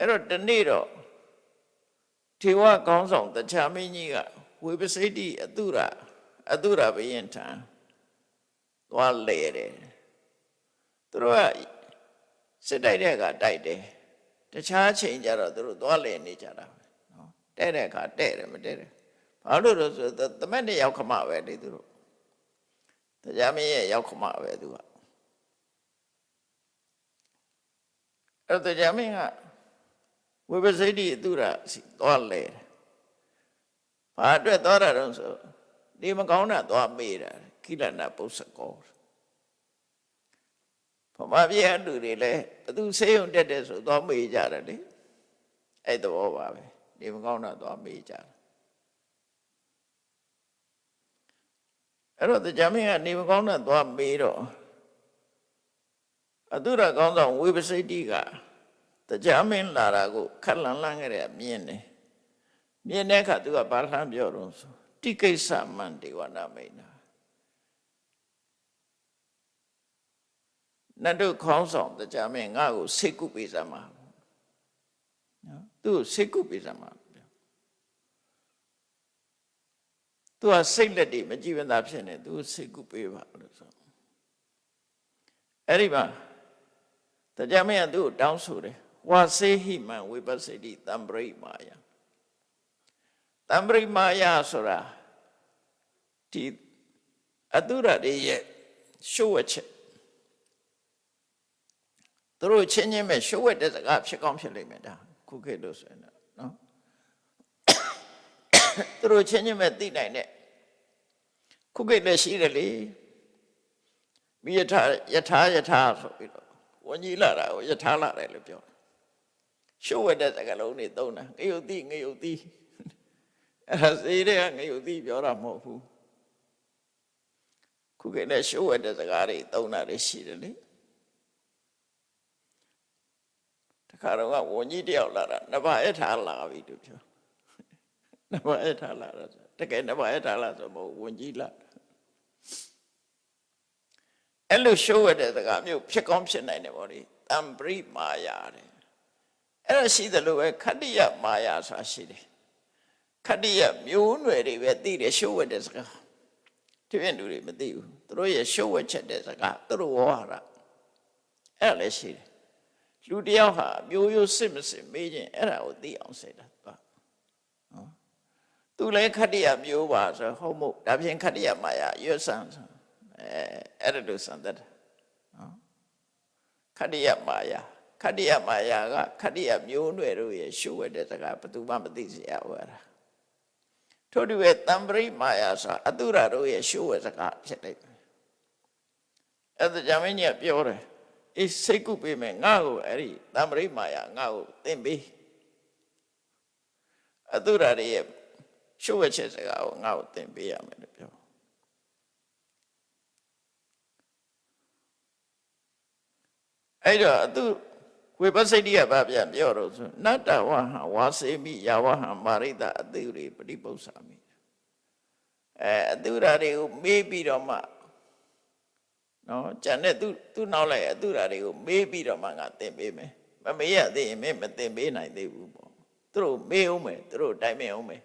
အဲ့တော့ဒီနေ့တော့ထေဝကောင်းဆောင်တခြားမင်းကြီးကဝေပစိတ်တိအတုရအတုရဘယင်ထံသွားလေတယ်သူတို့ကစစ်တိုက်တဲ့အခါတိုက်တယ်တခြားချိန်ကျတော့သူတို့သွားလေနေကြတာနော်တဲ့တဲ့အခါတဲ့တယ်မတဲ့တယ်ဘာလို့လဲဆိုတော့တမက်နဲ့ရောက်ခမပဲလေသူတို့တရားမင်းရဲ့ရောက်ခမပဲသူကအဲ့တော့တရားမင်းက ဝိပစိတ္တိအတုရစီသွားလဲဘာအတွက်သွားတာတော့ဆိုဒီမကောင်းတာသွားမေးတာခိလနာပု္ပ္ပကောဘမပြည့်အတူတွေလဲဘသူဆေးရုံတက်တယ်ဆိုသွားမေးကြတယ်လေအဲ့သဘောပါပဲဒီမကောင်းတာသွားမေးကြတယ်အဲ့တော့တရားမင်းကနေမကောင်းတာသွားမေးတော့အတုရကောင်းဆောင်ဝိပစိတ္တိက တရားမင်းလာတာကိုခက်လန်းလန်းခဲ့တဲ့မြင်တယ်မြင်တဲ့အခါသူကဘာလှမ်းပြောတော့ဆိုတိကိစ္စမန္တေဝနာမိန်နာနတ်တို့ခေါင်းဆောင်တရားမင်းငါ့ကိုစိတ်ကုပေးစမ်းပါနော်သူ့ကိုစိတ်ကုပေးစမ်းပါသူကစိတ်လက်တွေမကြည်ဝသာဖြစ်နေသူစိတ်ကုပေးပါလို့ဆိုအဲ့ဒီမှာတရားမင်းကသူ့ကိုတောင်းဆိုတယ် ဝါစေဟိမံဝိပဿတိတံပရိမာယတံပရိမာယဆိုတာဒီအတုရတွေရဲ့ရှုပ်ဝက်ချက်သူတို့ချင်းချင်းပဲရှုပ်ဝက်တဲ့စကားဖြစ်ကောင်းဖြစ်လိမ့်မယ်ဒါခုခေတ်လို့ဆိုရင်တော့နော်သူတို့ချင်းချင်းပဲသိနိုင်တဲ့ခုခေတ်လည်းရှိတယ်လေမိယထာယထာယထာဆိုပြီးတော့ဝဉ္ကြီးလာတာကိုယထာလာတယ်လို့ပြောတယ် ရှုပ်ဝက်တဲ့စကားလုံးတွေသုံးတာငရုတ်တိငရုတ်တိအဲ့ဒါစေးတဲ့ကငရုတ်တိပြောတာမဟုတ်ဘူးခုခေတ်လည်းရှုပ်ဝက်တဲ့စကားတွေသုံးတာတွေရှိတယ်လေတခါတော့ကဝန်ကြီးတယောက်လာတာနဘာအထာလာပြီလို့ပြောနဘာအထာလာတာတကယ်နဘာအထာလာဆိုမဟုတ်ဝန်ကြီးလာအဲ့လိုရှုပ်ဝက်တဲ့စကားမျိုးဖြစ်ကောင်းဖြစ်နိုင်တယ်ဗောလေတံပရိမာယာတဲ့ အဲ့ဒါရှိတယ်လို့ပဲခတ္တိယမာယာဆိုတာရှိတယ်ခတ္တိယမျိုးနွယ်တွေပဲသိတယ်ရှုပ်ဝက်တဲ့စကားတပြည့်လူတွေမသိဘူးသူတို့ရဲ့ရှုပ်ဝက်ချက်တဲ့စကားသူတို့ဝါရအဲ့ဒါလည်းရှိတယ်လူတယောက်ဟာမျိုးရိုးစစ်မစစ်မေးခြင်းအဲ့ဒါကိုသိအောင်စေတာပါနော်သူလည်းခတ္တိယမျိုးပါဆိုဟုတ်မို့ဒါဖြင့်ခတ္တိယမာယာရွတ်ဆန်းဆိုအဲအဲ့ဒါလို့စံတတ်တယ်နော်ခတ္တိယမာယာ ခတ္တိယမာယာကခတ္တိယမျိုးနွယ်တို့ရဲ့ရှုပ်ဝက်တဲ့စကားဘယ်သူမှမသိစေရဘူးအဲ့ဒါထို့တူပဲတံပရိမာယာဆိုအတုရတို့ရဲ့ရှုပ်ဝက်စကားဖြစ်လိုက်တယ်အဲ့ဒါကြောင့်မင်းကြီးကပြောတယ်အေးစိတ်ကုပေးမယ်ငါ့ကိုအဲ့ဒီတံပရိမာယာငါ့ကိုသင်ပေးအတုရတွေရဲ့ရှုပ်ဝက်ချက်စကားကိုငါ့ကိုသင်ပေးရမယ်လို့ပြောအဲ့တော့အတု ဝိပဿိတိကဘာပြန်ပြောတော့ဆိုနတ္တဝဟံဝါစေမိယာဝဟံမာရိတအတုရိပฏิပု္ပ္ပာမိအဲအတုရာတွေကိုမေးပြီးတော့မှနော်ကျန်တဲ့သူသူနောက်လိုက်အတုရာတွေကိုမေးပြီးတော့မှငါသင်ပေးမယ်မမေးရသေးရင်မင်းမသင်ပေးနိုင်သေးဘူးပေါ့သူတို့မေးအောင်မယ်သူတို့တိုင်မအောင်မယ်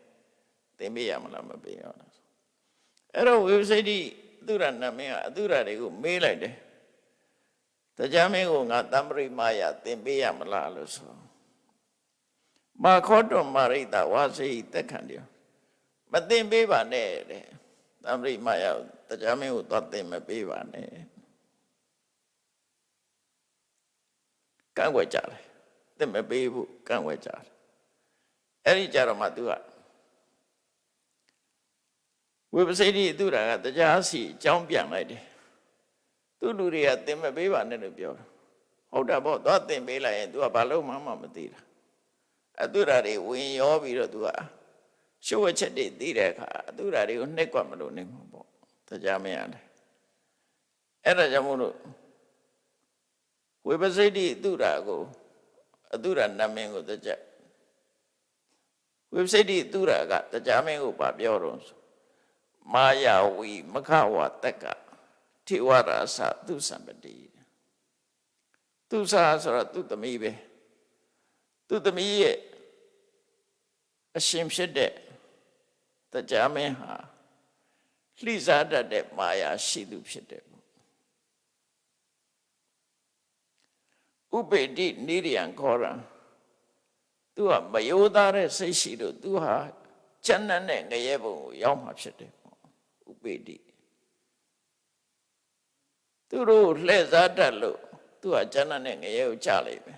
သင်ပေးရမလားမပေးရဘူးအဲ့တော့ဝိပဿိတိအတုရာနာမည်ကအတုရာတွေကိုမေးလိုက်တယ် တရားမင်းကိုငါတံပရိမာယသင်ပေးရမလားလို့ဆိုမာခောတောမာရိတဝါစီတက်ခံတယ်မသင်ပေးပါနဲ့တဲ့တံပရိမာယတရားမင်းကိုသွားသင်မပေးပါနဲ့ကန့်ွက်ကြတယ်သင်မပေးဘူးကန့်ွက်ကြတယ်အဲ့ဒီကြတော့မှ तू ကဝိပဿိတိသူရကတရားစီအကြောင်းပြန်လိုက်တယ် သူလူတွေကသင်မပေးပါနဲ့လို့ပြောတာဟုတ်တာပေါ့သွားသင်ပေးလိုက်ရင် तू ကဘာလို့မှမမသိတာအတုရာတွေဝင်ရောပြီးတော့ तू ကရှုပ်ဝချက်တွေသိတဲ့အခါအတုရာတွေကိုနှိပ်ကွက်မလို့နေမှာပေါ့တရားမရတယ်အဲ့ဒါကြောင့်မို့လို့ဝိပဿိတိအတုရာကိုအတုရာနာမည်ကိုတကြဝိပဿိတိအတုရာကတရားမင်းကိုဗာပြောတော့မာယာဝီမခဝတက်က ထေဝရာသသူစံပတိသူစာဆိုတော့သူသမီးပဲသူသမီးရဲ့အရှင်ဖြစ်တဲ့တရားမင်းဟာလှိစားတတ်တဲ့မာယာရှိသူဖြစ်တယ်ဥပေတိနိရိယံခေါ်ရံသူကမယောသားတဲ့စိတ်ရှိလို့သူဟာကျန်တဲ့ငရဲဘုံကိုရောက်မှာဖြစ်တယ်ဥပေတိ သူတို့လှည့်စားတတ်လို့သူကကျန်တဲ့ငရဲကိုကြလိုက်ပဲ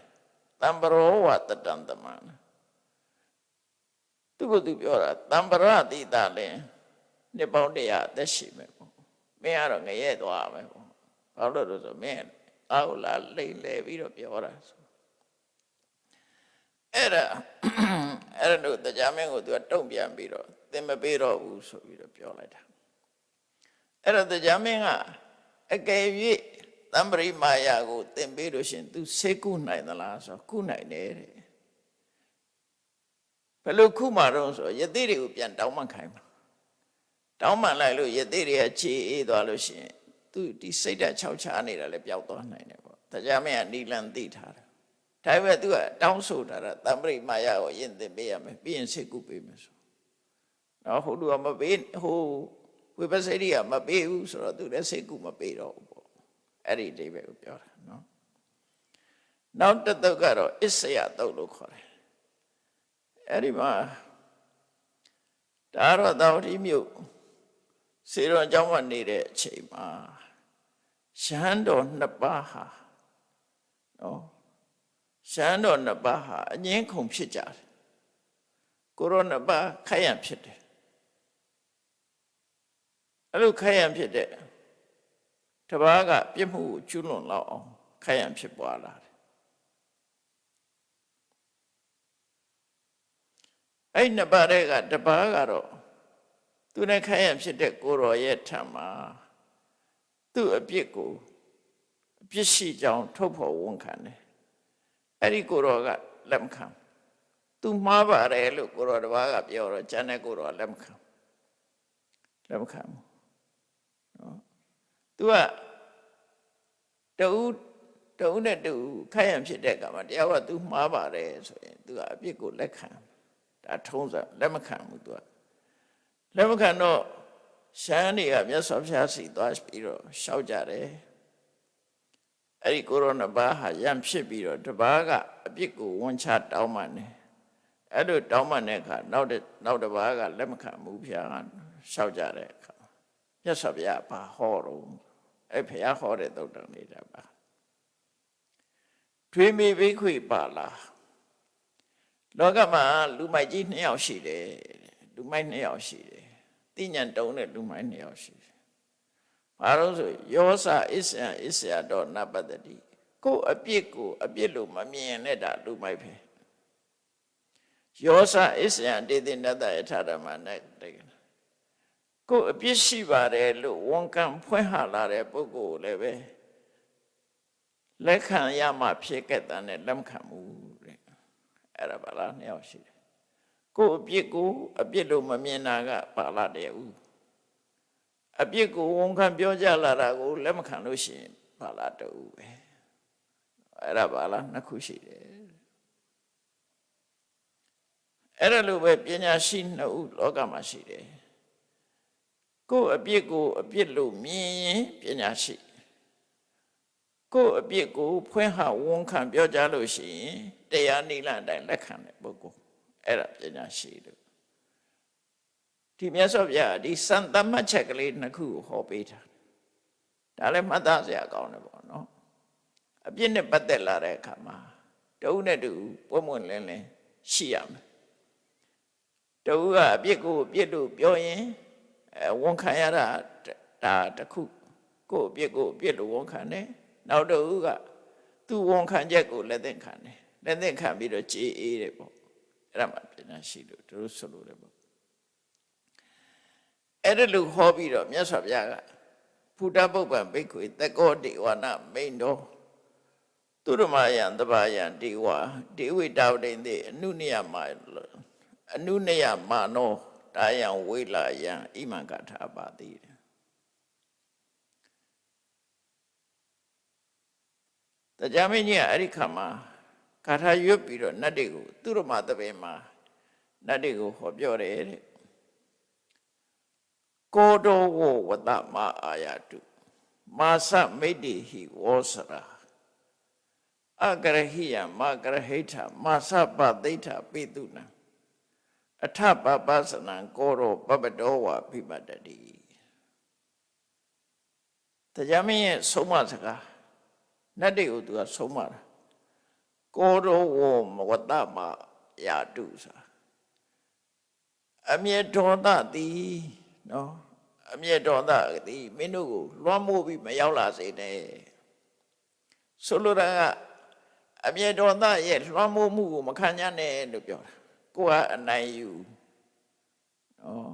တံပရောဝတတံတမန်သူကသူပြောတာတံပရတိတလည်းနှစ်ပေါင်းတရာအသက်ရှိမယ်ပေါ့မင်းကတော့ငရဲသွားမယ်ပေါ့ဘာလို့လဲဆိုမင်းအာဟုလာလိမ့်လေပြီးတော့ပြောတာဆိုအဲ့ဒါအဲ့ဒါတို့တရားမင်းကိုသူကတုံ့ပြန်ပြီးတော့သင်မပေးတော့ဘူးဆိုပြီးတော့ပြောလိုက်တာအဲ့တော့တရားမင်းက အကယ်၍တ တမ္ပရိမာယာကိုသင်ပေးလို့ရှရင် तू ဆေးကုနိုင်သလားဆိုတော့ကုနိုင်တယ်တဲ့ဘယ်လိုခုမှာတော့ဆိုတော့ယသိတွေကိုပြန်တောင်းမှခိုင်းမှာတောင်းမှလိုက်လို့ယသိတွေကခြေအေးသွားလို့ရှရင် तू ဒီစိတ်ဓာတ်ခြောက်ခြားနေတာလည်းပျောက်သွားနိုင်တယ်ပေါ့တရားမင်းကနီလန်သိထားတယ်ဒါပေမဲ့ तू ကတောင်းဆိုတာတတမ္ပရိမာယာကိုယင်သင်ပေးရမယ်ပြီးရင်ဆေးကုပေးမယ်ဆိုတော့ဟိုလူကမပေးဟို ဝိပဿနာကမပေးဘူးဆိုတော့ तू လည်းဆေးကုမပေးတော့ဘူးပေါ့အဲ့ဒီအိဗယ်ကိုပြောတာနော်နောက်တစ်သုတ်ကတော့အစ္စယသုတ်လို့ခေါ်တယ်အဲ့ဒီမှာဒါတော့တောင်တိမြို့စေရွန်အကြောင်းမှနေတဲ့အချိန်မှာရှမ်းတော်နှစ်ပါးဟာနော်ရှမ်းတော်နှစ်ပါးဟာအငင်းခုန်ဖြစ်ကြတယ်ကိုရောနှစ်ပါးခိုက်ရန်ဖြစ်တယ် အဲ့လိုခိုက်ရန်ဖြစ်တဲ့တပားကပြစ်မှုကိုကျွလွန်လောက်အောင်ခိုက်ရန်ဖြစ်ပွားလာတယ်အဲ့နှစ်ပါးတဲ့ကတပားကတော့သူနဲ့ခိုက်ရန်ဖြစ်တဲ့ကိုရောရဲ့ထံမှာသူ့အပြစ်ကိုအပြစ်ရှိကြောင်းထုတ်ဖော်ဝန်ခံတယ်အဲ့ဒီကိုရောကလက်မခံသူမှားပါတယ်လို့ကိုရောတပားကပြောတော့ကျန်တဲ့ကိုရောလက်မခံလက်မခံဘူးနော် သူကတူတူနဲ့တူခိုက်ရန်ဖြစ်တဲ့ကမှာတရားကသူမှားပါတယ်ဆိုရင်သူကအပြစ်ကိုလက်ခံဒါထုံးစံလက်မခံဘူးသူကလက်မခံတော့ရှမ်းတွေကမြတ်စွာဘုရားစီသွားပြီးတော့ရှောက်ကြတယ်အဲ့ဒီကိုရိုနာဘာဟာရံဖြစ်ပြီးတော့တဘာကအပြစ်ကိုဝန်ချတောင်းမှန်တယ်အဲ့လိုတောင်းမှန်တဲ့အခါနောက်နောက်တဘာကလက်မခံဘူးဘုရားကရှောက်ကြတဲ့အခါမြတ်စွာဘုရားဘာဟောတော့ အဲ့ဘုရားဟောတဲ့သုတ်တော်နေတာပါထွေးမိဘိခွေပါလားလောကမှာလူမိုက်ကြီးနှစ်ယောက်ရှိတယ်လူမိုက်နှစ်ယောက်ရှိတယ်တိညာတုံးတဲ့လူမိုက်နှစ်ယောက်ရှိတယ်ဘာလို့ဆိုယောစာအစ္စယအစ္စယတော့နပတ္တိကိုယ်အပြစ်ကိုအပြစ်လို့မမြင်နဲ့တာလူမိုက်ပဲယောစာအစ္စယတေတိနတ္တယထာဓမ္မနဲ့တဲ့ ကိုယ်အပြစ်ရှိပါတယ်လို့ဝန်ခံဖွင့်ဟလာတဲ့ပုဂ္ဂိုလ်လည်းပဲလက်ခံရမှဖြစ်ခဲ့တဲ့နဲ့လက်မခံဘူးတဲ့အဲ့ဒါပါလားနှစ်ယောက်ရှိတယ်ကိုယ်အပြစ်ကိုအပြစ်လို့မမြင်တာကပါလာတယ်ဦးအပြစ်ကိုဝန်ခံပြောကြလာတာကိုလက်မခံလို့ရှိရင်ပါလာတူပဲအဲ့ဒါပါလားနှစ်ခုရှိတယ်အဲ့ဒါလိုပဲပညာရှိနှစ်ဦးလောကမှာရှိတယ် ကိုယ်အပြစ်ကိုအပြစ်လို့မြင်ရင်ပညာရှိကိုယ်အပြစ်ကိုဖွင့်ဟဝန်ခံပြောကြလို့ရှိရင်တရားနိလန်တိုင်းလက်ခံတဲ့ပုဂ္ဂိုလ်အဲ့ဒါပညာရှိလို့ဒီမြတ်စွာဘုရားဒီစံသမတ်ချက်ကလေးနှစ်ခုကိုဟောပေးတာဒါလည်းမှတ်သားစရာကောင်းတယ်ပေါ့နော်အပြစ်နဲ့ပတ်သက်လာတဲ့အခါမှာတဦးနဲ့တူပွင့်ပွင့်လင်းလင်းရှိရမယ်တဦးကအပြစ်ကိုအပြစ်လို့ပြောရင်အဲ ဝန်ခံရတာဒါတခုကိုယ့်အပြစ်ကိုအပြစ်လို့ဝန်ခံတယ်နောက်တဦးကသူ့ဝန်ခံချက်ကိုလက်သင့်ခံတယ်လက်သင့်ခံပြီးတော့ကြေးအေးတယ်ပေါ့အဲ့ဒါမှပညာရှိလို့တို့ဆိုလို့တယ်ပေါ့အဲ့ဒါလို့ဟောပြီးတော့မြတ်စွာဘုရားကဖူတပုပ္ပံဘိက္ခွေတကောဒေဝနာမိန်တော်သူရမယံတဘာယံဒေဝဒေဝိတာဝတိန်တိအနုနိယမအနုနိယမနော တာယံဝိလာယံဣမံကထာပါတိတရားမင်းကြီးကအဲ့ဒီခါမှာဂါထာရွတ်ပြီးတော့နတ်တွေကိုသူရမသဘင်မှာနတ်တွေကိုဟောပြောတယ်တဲ့ကိုတောဝဝတမအာယတုမာစမိတ်တိဟိဝောစရာအကရဟိယမကရဟိထမာစပသိဋ္ဌပိတုနံ အထပပသနံကိုရောပပတောဝပိပတ္တိတရားမင်းရဲ့ဆုံးမစကားနတ်တွေကိုသူကဆုံးမတာကိုရောဝမဝတ္တမယာတုဆိုအမြဲဒေါသသည်နော်အမြဲဒေါသသည်မင်းတို့ကိုလွှမ်းမိုးပြီးမရောက်လာစေနဲ့ဆိုလိုတာကအမြဲဒေါသရဲ့လွှမ်းမိုးမှုကိုမခံရနဲ့လို့ပြောတာ ကိုကအနိုင်ယူနော်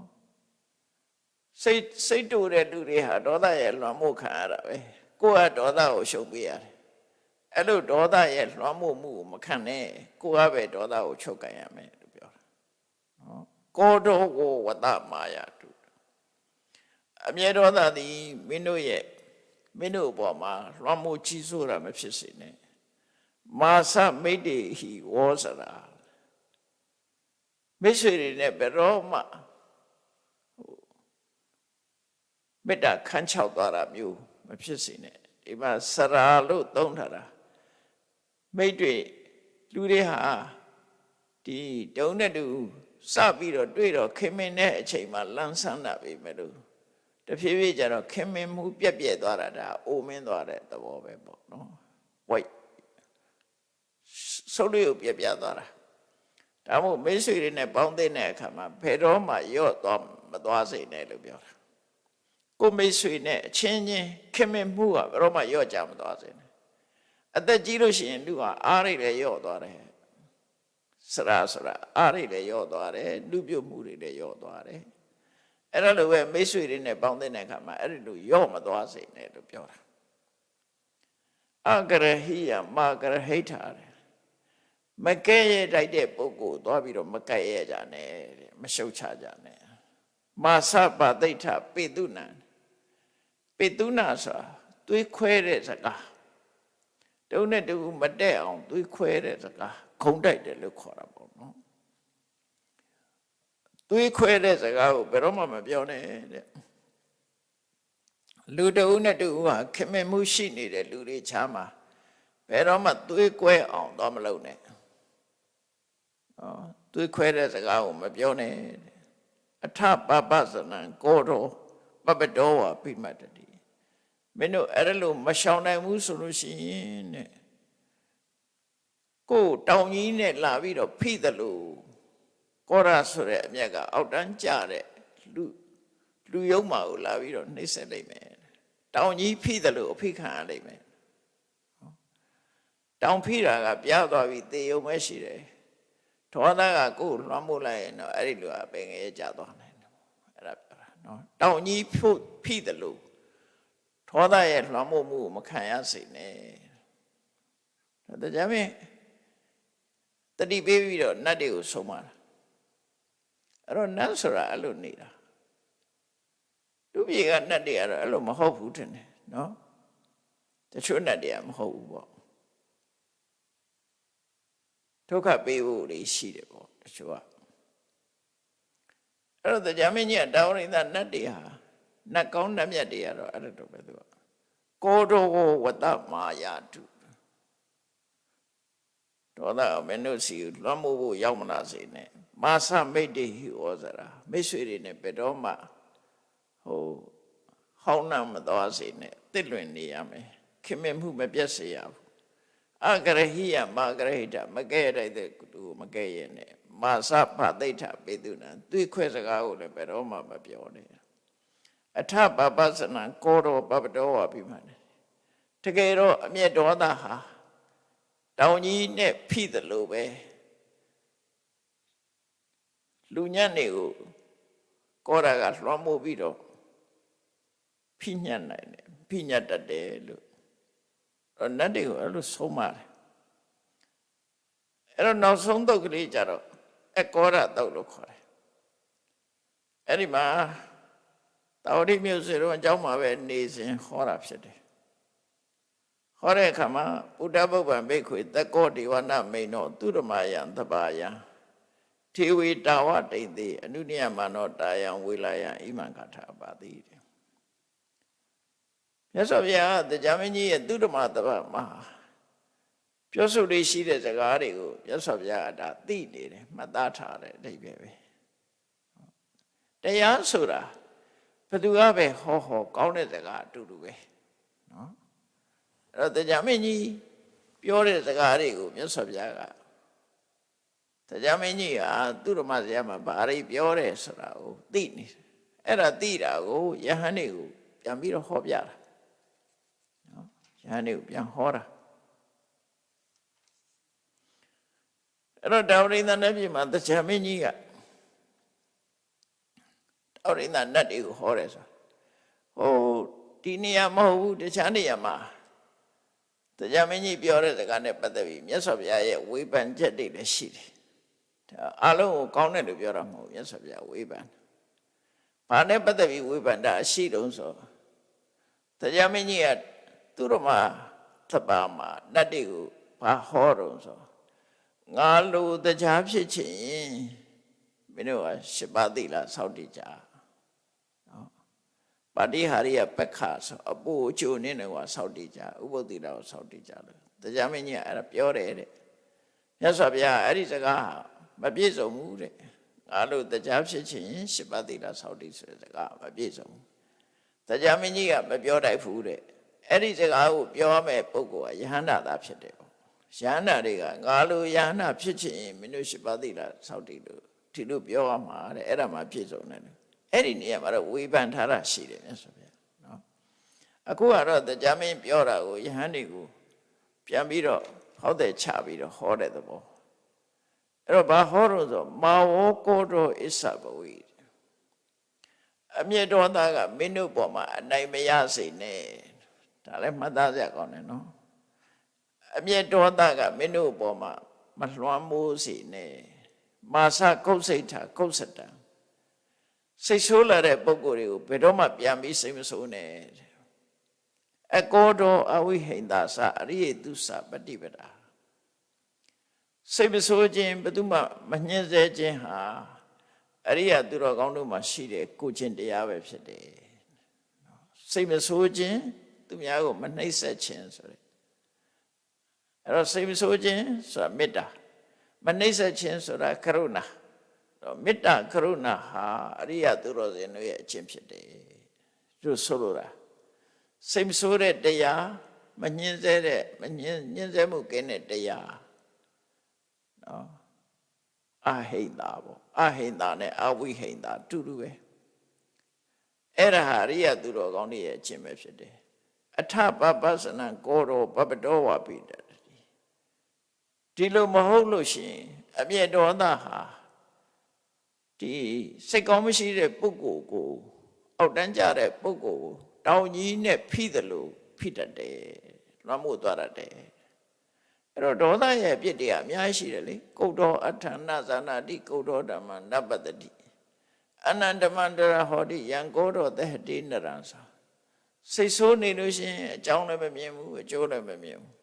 စိတ်စိတ်တူတဲ့လူတွေဟာဒေါသရဲ့လွှမ်းမိုးခံရတာပဲကိုယ်ကဒေါသကိုရှုပ်ပေးရတယ်အဲ့လိုဒေါသရဲ့လွှမ်းမိုးမှုကိုမခံနဲ့ကိုယ်ကပဲဒေါသကိုချုပ်ကန်ရမယ်လို့ပြောတာနော်ကိုတော်ကိုဝတ္တမာယာတုအမြဲဒေါသသည်မင်းတို့ရဲ့မင်းတို့အပေါ်မှာလွှမ်းမိုးကြီးစိုးတာမဖြစ်စေနဲ့မာသမိတ်တေဟိဝောစရာ မိတ်ဆွေတွေနဲ့ဘယ်တော့မှမေတ္တာခန်းချောက်သွားတာမျိုးမဖြစ်စေနဲ့ဒီမှာစရာလို့သုံးထားတာမိတ်တွေလူတွေဟာဒီတုံးတဲ့တူစပြီးတော့တွေ့တော့ခင်မင်တဲ့အချိန်မှာလန်းဆန်းတာပဲမဲ့လို့တဖြည်းဖြည်းကျတော့ခင်မင်မှုပြက်ပြက်သွားတာဒါအိုမင်းသွားတဲ့သဘောပဲပေါ့နော်ဝိုက်ဆုံးလေးကိုပြက်ပြက်သွားတာ ဒါမို့မိတ်ဆွေတွေနဲ့ပေါင်းတဲ့အခါမှာဘယ်တော့မှရော့သွားမသွားစေနဲ့လို့ပြောတာကိုမိတ်ဆွေနဲ့အချင်းချင်းခင်မင်မှုကဘယ်တော့မှရော့ကြမသွားစေနဲ့အသက်ကြီးလို့ရှိရင်လူဟာအားရိတ်လည်းရော့သွားတယ်စရာစရာအားရိတ်လည်းရော့သွားတယ်လူပြုတ်မှုတွေလည်းရော့သွားတယ်အဲ့ဒါလိုပဲမိတ်ဆွေတွေနဲ့ပေါင်းတဲ့အခါမှာအဲ့ဒီလိုရော့မသွားစေနဲ့လို့ပြောတာအဂရဟိယမာဂရဟိထာတဲ့ မကဲ့ရဲ့တိုက်တဲ့ပုဂ္ဂိုလ်သွားပြီးတော့မကဲ့ရဲ့ကြနဲ့တဲ့မရှုတ်ချကြနဲ့မာသပါတိဋ္ဌပေတုနံပေတုနာဆိုတာသွေးခွဲတဲ့စကားတုံးနဲ့တူမတက်အောင်သွေးခွဲတဲ့စကားခုံတိုက်တယ်လို့ခေါ်တာပေါ့နော်သွေးခွဲတဲ့စကားကိုဘယ်တော့မှမပြောနဲ့တဲ့လူတဦးနဲ့တူဟာခင်မင်မှုရှိနေတဲ့လူတွေချားမှာဘယ်တော့မှသွေးကွဲအောင်တော့မလုပ်နဲ့နော် သွေးခွဲတဲ့စကားကိုမပြောနဲ့အထပပသနံကိုတော်ပပတော်ဝပိမတ္တိမင်းတို့အဲ့လိုမရှောင်နိုင်ဘူးဆိုလို့ရှိရင်တဲ့ကိုတောင်ကြီးနဲ့လာပြီးတော့ဖိတယ်လို့ကောရဆိုတဲ့အမြက်ကအောက်တန်းကြတဲ့လူလူယုံမာကိုလာပြီးတော့နှိမ့်ဆက်လိုက်မယ်တောင်ကြီးဖိတယ်လို့အဖိခံရလိုက်မယ်တောင်ဖိတာကပြားသွားပြီးတေယုံပဲရှိတယ် ဒေါသကကိုယ်လွှမ်းမိုးလိုက်ရင်တော့အဲ့ဒီလူကပင်ငယ်ကြသွားနိုင်တယ်အဲ့ဒါပြောတာနော်တောင်ကြီးဖို့ဖိတယ်လို့ဒေါသရဲ့လွှမ်းမိုးမှုကိုမခံရစေနဲ့ဒါကြမ်းတတိပေးပြီးတော့နတ်တွေကိုဆုံးမတာအဲ့တော့နတ်ဆိုတာအဲ့လိုနေတာလူပြေကနတ်တွေကတော့အဲ့လိုမဟုတ်ဘူးထင်တယ်နော်တချို့နတ်တွေကမဟုတ်ဘူးပေါ့ ဒုက္ခပေးဖို့တွေရှိတယ်ပေါ့တချို့ကအဲ့တော့တရားမင်းကြီးကတောင်းရိသနတ်တွေဟာနတ်ကောင်းနတ်မြတ်တွေကတော့အဲ့လိုတော့ပဲသူကကိုတော်ကိုဝတ္တမာယာတုဒေါသမင်းတို့စီလွှမ်းမိုးဖို့ရောက်မလာစေနဲ့မာသမိတ်တေဟိဩဇရာမိတ်ဆွေတွေနဲ့ဘယ်တော့မှဟိုဟောင်းနှံမသွားစေနဲ့တစ်လွင်နေရမယ်ခင်မင်မှုမပြတ်စေရဘူး အဂရဟိယမာဂရဟိတမကဲ့တဲ့သူမကဲ့ရဲ့နဲ့မာသဖသိဋ္ဌပေတုနံသွေးခွဲစကားကိုလည်းဘယ်တော့မှမပြောနဲ့အထပပသနံကောတော်ပပတော်ဝပြီးမှတယ်တကယ်တော့အမျက်ဒေါသဟာတောင်ကြီးနဲ့ဖိတယ်လို့ပဲလူညံ့တွေကိုကောရာကလွှမ်းမိုးပြီးတော့ဖိညံ့နိုင်တယ်ဖိညတ်တတ်တယ်လို့အဲ့ နတ်တွေကိုအဲ့လိုဆုံးမတယ်အဲ့တော့နောက်ဆုံးတုတ်ကလေးကြတော့အကောရတုတ်လို့ခေါ်တယ်အဲ့ဒီမှာတာဝတိမြို့စေတော့အကြောင်းမှာပဲနေစဉ်ဟောတာဖြစ်တယ်ဟောတဲ့အခါမှာဘုဒ္ဓဘုဗ္ဗံဘိက္ခွေသက္ကောဒေဝနာမိန်တော်သူရမယံသဘာယံထေဝေတာဝတိန်တိအနုနိယမနောတာယံဝေလာယံဣမံကထာပါတိတဲ့ မြတ်စွာဘုရားတရားမင်းကြီးရဲ့သူရမသဘာမှာပြောဆိုလေးရှိတဲ့စကားတွေကိုမြတ်စွာဘုရားကဒါသိနေတယ်မှတ်သားထားတယ်အဓိပ္ပာယ်ပဲတရားဆိုတာဘယ်သူကပဲဟောဟောကောင်းတဲ့စကားအတူတူပဲနော်အဲ့တော့တရားမင်းကြီးပြောတဲ့စကားတွေကိုမြတ်စွာဘုရားကတရားမင်းကြီးဟာသူ့ဓမ္မစရာမှာဘာတွေပြောတယ်ဆိုတာကိုသိနေတယ်အဲ့ဒါသိတာကိုယဟန်တွေကိုပြန်ပြီးတော့ဟောပြတာနော် ယဟန်တွေကိုပြန်ဟောတာအဲ့တော့တာဝရိန္ဒနတ်ပြည်မှာတရားမင်းကြီးကတာဝရိန္ဒနတ်တွေကိုဟောတယ်ဆိုဟိုဒီနေရာမဟုတ်ဘူးတခြားနေရာမှာတရားမင်းကြီးပြောတဲ့စကားနဲ့ပတ်သက်ပြီးမြတ်စွာဘုရားရဲ့ဝေဖန်ချက်တွေလည်းရှိတယ်ဒါအလုံးကိုကောင်းတယ်လို့ပြောတာမဟုတ်ဘူးမြတ်စွာဘုရားဝေဖန်ဘာနဲ့ပတ်သက်ပြီးဝေဖန်တာအရှိတုံးဆိုတရားမင်းကြီးက သူတို့မှာသဗ္ဗာမှာနတ်တွေကိုဘာဟောတုံးဆိုငါလူတရားဖြစ်ချင်မင်းတို့ကရှစ်ပါးသီလစောင့်တည်ကြနော်ပါတိဟာရိယပက္ခဆိုအပူအချိုနေနေကစောင့်တည်ကြဥပုသ္တိတော်စောင့်တည်ကြလို့တရားမင်းကြီးကအဲ့ဒါပြောတယ်တဲ့မြတ်စွာဘုရားအဲ့ဒီစကားမပြည့်စုံဘူးတဲ့ငါလူတရားဖြစ်ချင်ရှစ်ပါးသီလစောင့်တည်ဆိုတဲ့စကားမပြည့်စုံဘူးတရားမင်းကြီးကမပြောတတ်ဘူးတဲ့ အဲ့ဒီစကားကိုပြောမဲ့ပုဂ္ဂိုလ်ကယဟန္တာသာဖြစ်တယ်ပေါ့ယဟန္တာတွေကငါလိုယဟန္တာဖြစ်ချင်မင်းတို့ရှစ်ပါးသီလစောင့်တည်လို့ဒီလိုပြောရမှာတဲ့အဲ့ဒါမှပြည့်စုံတယ်လို့အဲ့ဒီနေရာမှာတော့ဝေဖန်ထားတာရှိတယ်မြတ်စွာဘုရားနော်အခုကတော့တရားမင်းပြောတာကိုယဟန်တွေကိုပြန်ပြီးတော့ဟောတဲ့ချပြီးတော့ဟောတဲ့သဘောအဲ့တော့ဘာဟောလို့ဆိုမာဝောကောတောအစ္ဆဘဝိအမြတ်တော်သားကမင်းတို့ပေါ်မှာအနိုင်မရစေနဲ့ ဒါလည်းမှတ်သားစရာကောင်းတယ်နော်အမြတ်တော်သားကမင်းတို့ပေါ်မှာမလွှမ်းမိုးစေနဲ့မာစကုတ်စိတ်ထာကုတ်စတံစိတ်ဆိုးလာတဲ့ပုံကိုယ်တွေကိုဘယ်တော့မှပြန်ပြီးစိတ်မဆိုးနဲ့အကောတော်အဝိဟိန္တာစအရိယတုစပฏิပဒါစိတ်မဆိုးခြင်းဘယ်သူမှမညှင်းဆဲခြင်းဟာအရိယသူတော်ကောင်းတို့မှာရှိတဲ့ကိုချင်းတရားပဲဖြစ်တယ်စိတ်မဆိုးခြင်း သူများကိုမနှိပ်စက်ခြင်းဆိုတဲ့အဲ့တော့စိတ်မဆိုးခြင်းဆိုတာမေတ္တာမနှိမ့်ဆက်ခြင်းဆိုတာကရုဏာတော့မေတ္တာကရုဏာဟာအရိယသူတော်စင်တို့ရဲ့အချင်းဖြစ်တယ်သူဆိုလိုတာစိတ်မဆိုးတဲ့တရားမညှင်းဆဲတဲ့မညှင်းညှင်းဆဲမှုကင်းတဲ့တရားနော်အဟိန္တာပေါ့အဟိန္တာနဲ့အဝိဟိန္တာတူတူပဲအဲ့ဒါဟာအရိယသူတော်ကောင်းတွေရဲ့အချင်းပဲဖြစ်တယ် အထပပသနံကောရောပပတောဝပိတဒီလိုမဟုတ်လို့ရှိရင်အမျက်ဒေါသဟာဒီစိတ်ကောင်းမရှိတဲ့ပုဂ္ဂိုလ်ကို အောက်တန်းကြတဲ့ပုဂ္ဂိုလ်ကိုတောင်ကြီးနဲ့ဖိတယ်လို့ဖိတတ်တယ်လွှမ်းမိုးသွားတတ်တယ်အဲ့တော့ဒေါသရဲ့အပြစ်တွေကအများကြီးရှိတယ်လေကုတ်တော်အဋ္ဌာဏဇာနာတိကုတ်တော်ဓမ္မနပတ္တိအနန္တမန္တရဟောတိယံကောတော်သဟတိနရံသာ စိတ်ဆိုးနေလို့ရှိရင်အကြောင်းလည်းမမြင်ဘူးအကျိုးလည်းမမြင်ဘူး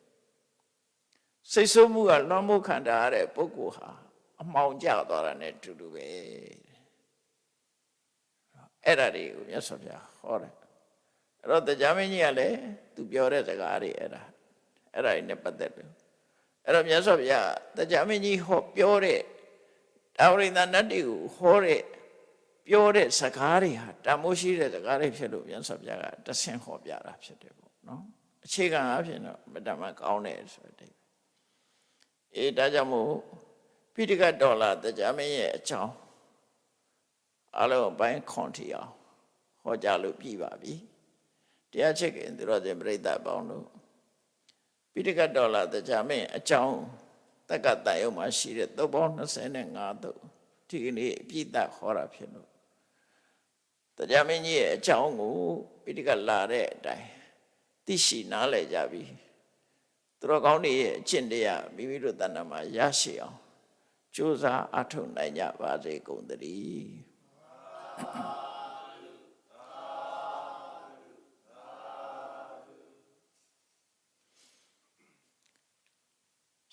စိတ်ဆိုးမှုကလွှမ်းမိုးခံတာရတဲ့ပုဂ္ဂိုလ်ဟာအမှောင်ကျသွားတာ ਨੇ တူတူပဲအဲ့ဒါတွေကိုမြတ်စွာဘုရားဟောတယ်အဲ့တော့တရားမင်းကြီးကလည်းသူပြောတဲ့စကားတွေအဲ့ဒါအဲ့ဒါတွေနဲ့ပတ်သက်တယ်အဲ့တော့မြတ်စွာဘုရားတရားမင်းကြီးဟောပြောတဲ့တာဝရိန္ဒနတ်တွေကိုဟောတဲ့ ပြောတဲ့စကားတွေဟာတမိုးရှိတဲ့စကားတွေဖြစ်လို့မြတ်စွာဘုရားကတဆင်ဟောပြတာဖြစ်တယ်ပေါ့နော်အခြေခံအဖြစ်တော့မတမကောင်းတယ်ဆိုတဲ့အေးဒါကြောင့်မို့ပိဋကဒေါ်လာတရားမင်းရဲ့အကြောင်းအလုံးပိုင်းခွန်ထီအောင်ဟောကြားလို့ပြည်ပါပြီတရားချက်ကင်သူတော်စင်ပြိဿပေါင်းတို့ပိဋကဒေါ်လာတရားမင်းအကြောင်းတက္ကတယုံမှာရှိတဲ့သုတ်ပေါင်း25သုတ်ဒီကနေ့အပြည့်တ်ဟောတာဖြစ်လို့ တရားမင်းကြီးရဲ့အကြောင်းကိုပိဋကလာတဲ့အတိုင်းသိရှိနားလည်ကြပြီသူတော်ကောင်းတွေရဲ့အကျင့်တရားမိမိတို့တဏ္ဍာမှာရရှိအောင်ကြိုးစားအထောက်နိုင်ကြပါစေကုန်သတည်း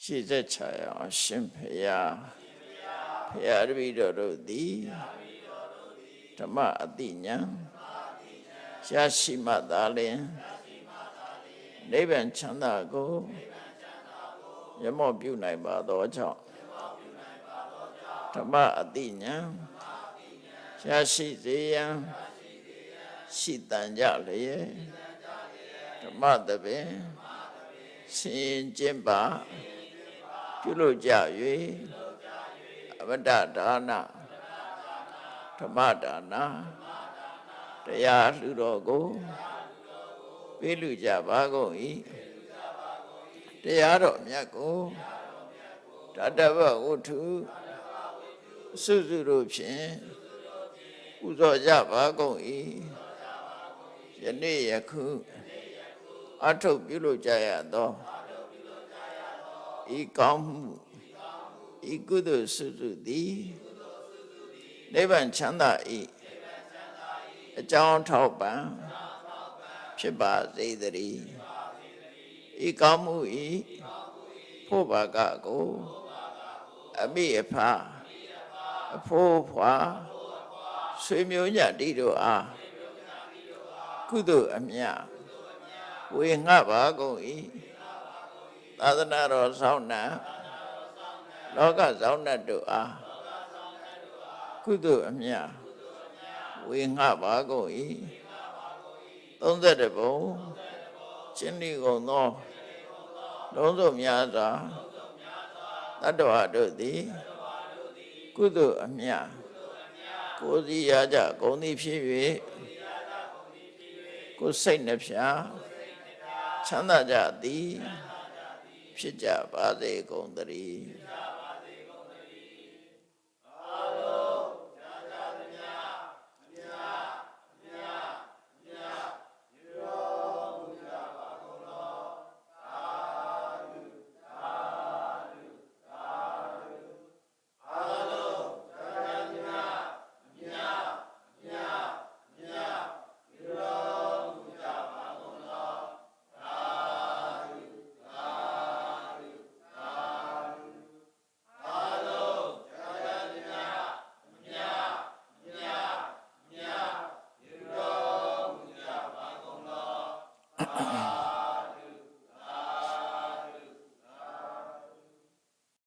ရှိသက်ချာအောင်ရှင်ဖရာဖရာတပည့်တော်တို့သည် ဓမ္မအတိညာရရှိမှသာလျှင်နိဗ္ဗာန်ချမ်းသာကိုရမော့ပြုနိုင်ပါသောကြောင့်ဓမ္မအတိညာရရှိစေရန်ရှိတန်ကြလျက်ဓမ္မတပင်ဆင်ကျင့်ပါပြုလို့ကြ၍အဝတ္တဒါန ဓမ္မဒါနတရားလှူတော်ကိုပေးလူကြပါကုန်၏တရားတော်မြတ်ကိုတတဗဝုထုစုစုတို့ဖြင့်ပူဇော်ကြပါကုန်၏ယနေ့ယခုအထုပ်ပြုလို့ကြရသောဤကောင်းမှုဤကုသိုလ်စုစုသည် နိဗ္ဗာန်ချမ်းသာ၏အကြောင်းထောက်ပံ့ဖြစ်ပါစေတည်းဤကောင်းမှုဤဖို့ဘာကကိုအမိအဖအဖိုးဖွာဆွေမျိုးညတိတို့အားကုသိုလ်အမြတ်ဝေငှပါကုန်၏သာသနာတော်ဆောင်းနာလောကဆောင်းတတ်တို့အား ကုသိုလ်အမြတ်ဝေငှပါကုန်၏31ဘုံရှင်းဒီကုန်သောလုံးစုံများစွာတတ္တဝါတို့သည်ကုသိုလ်အမြတ်ကိုယ်စီရကြဂုံသည်ဖြစ်၍ကိုယ်စိတ်နှဖျားချမ်းသာကြသည်ဖြစ်ကြပါစေကုန်သတည်း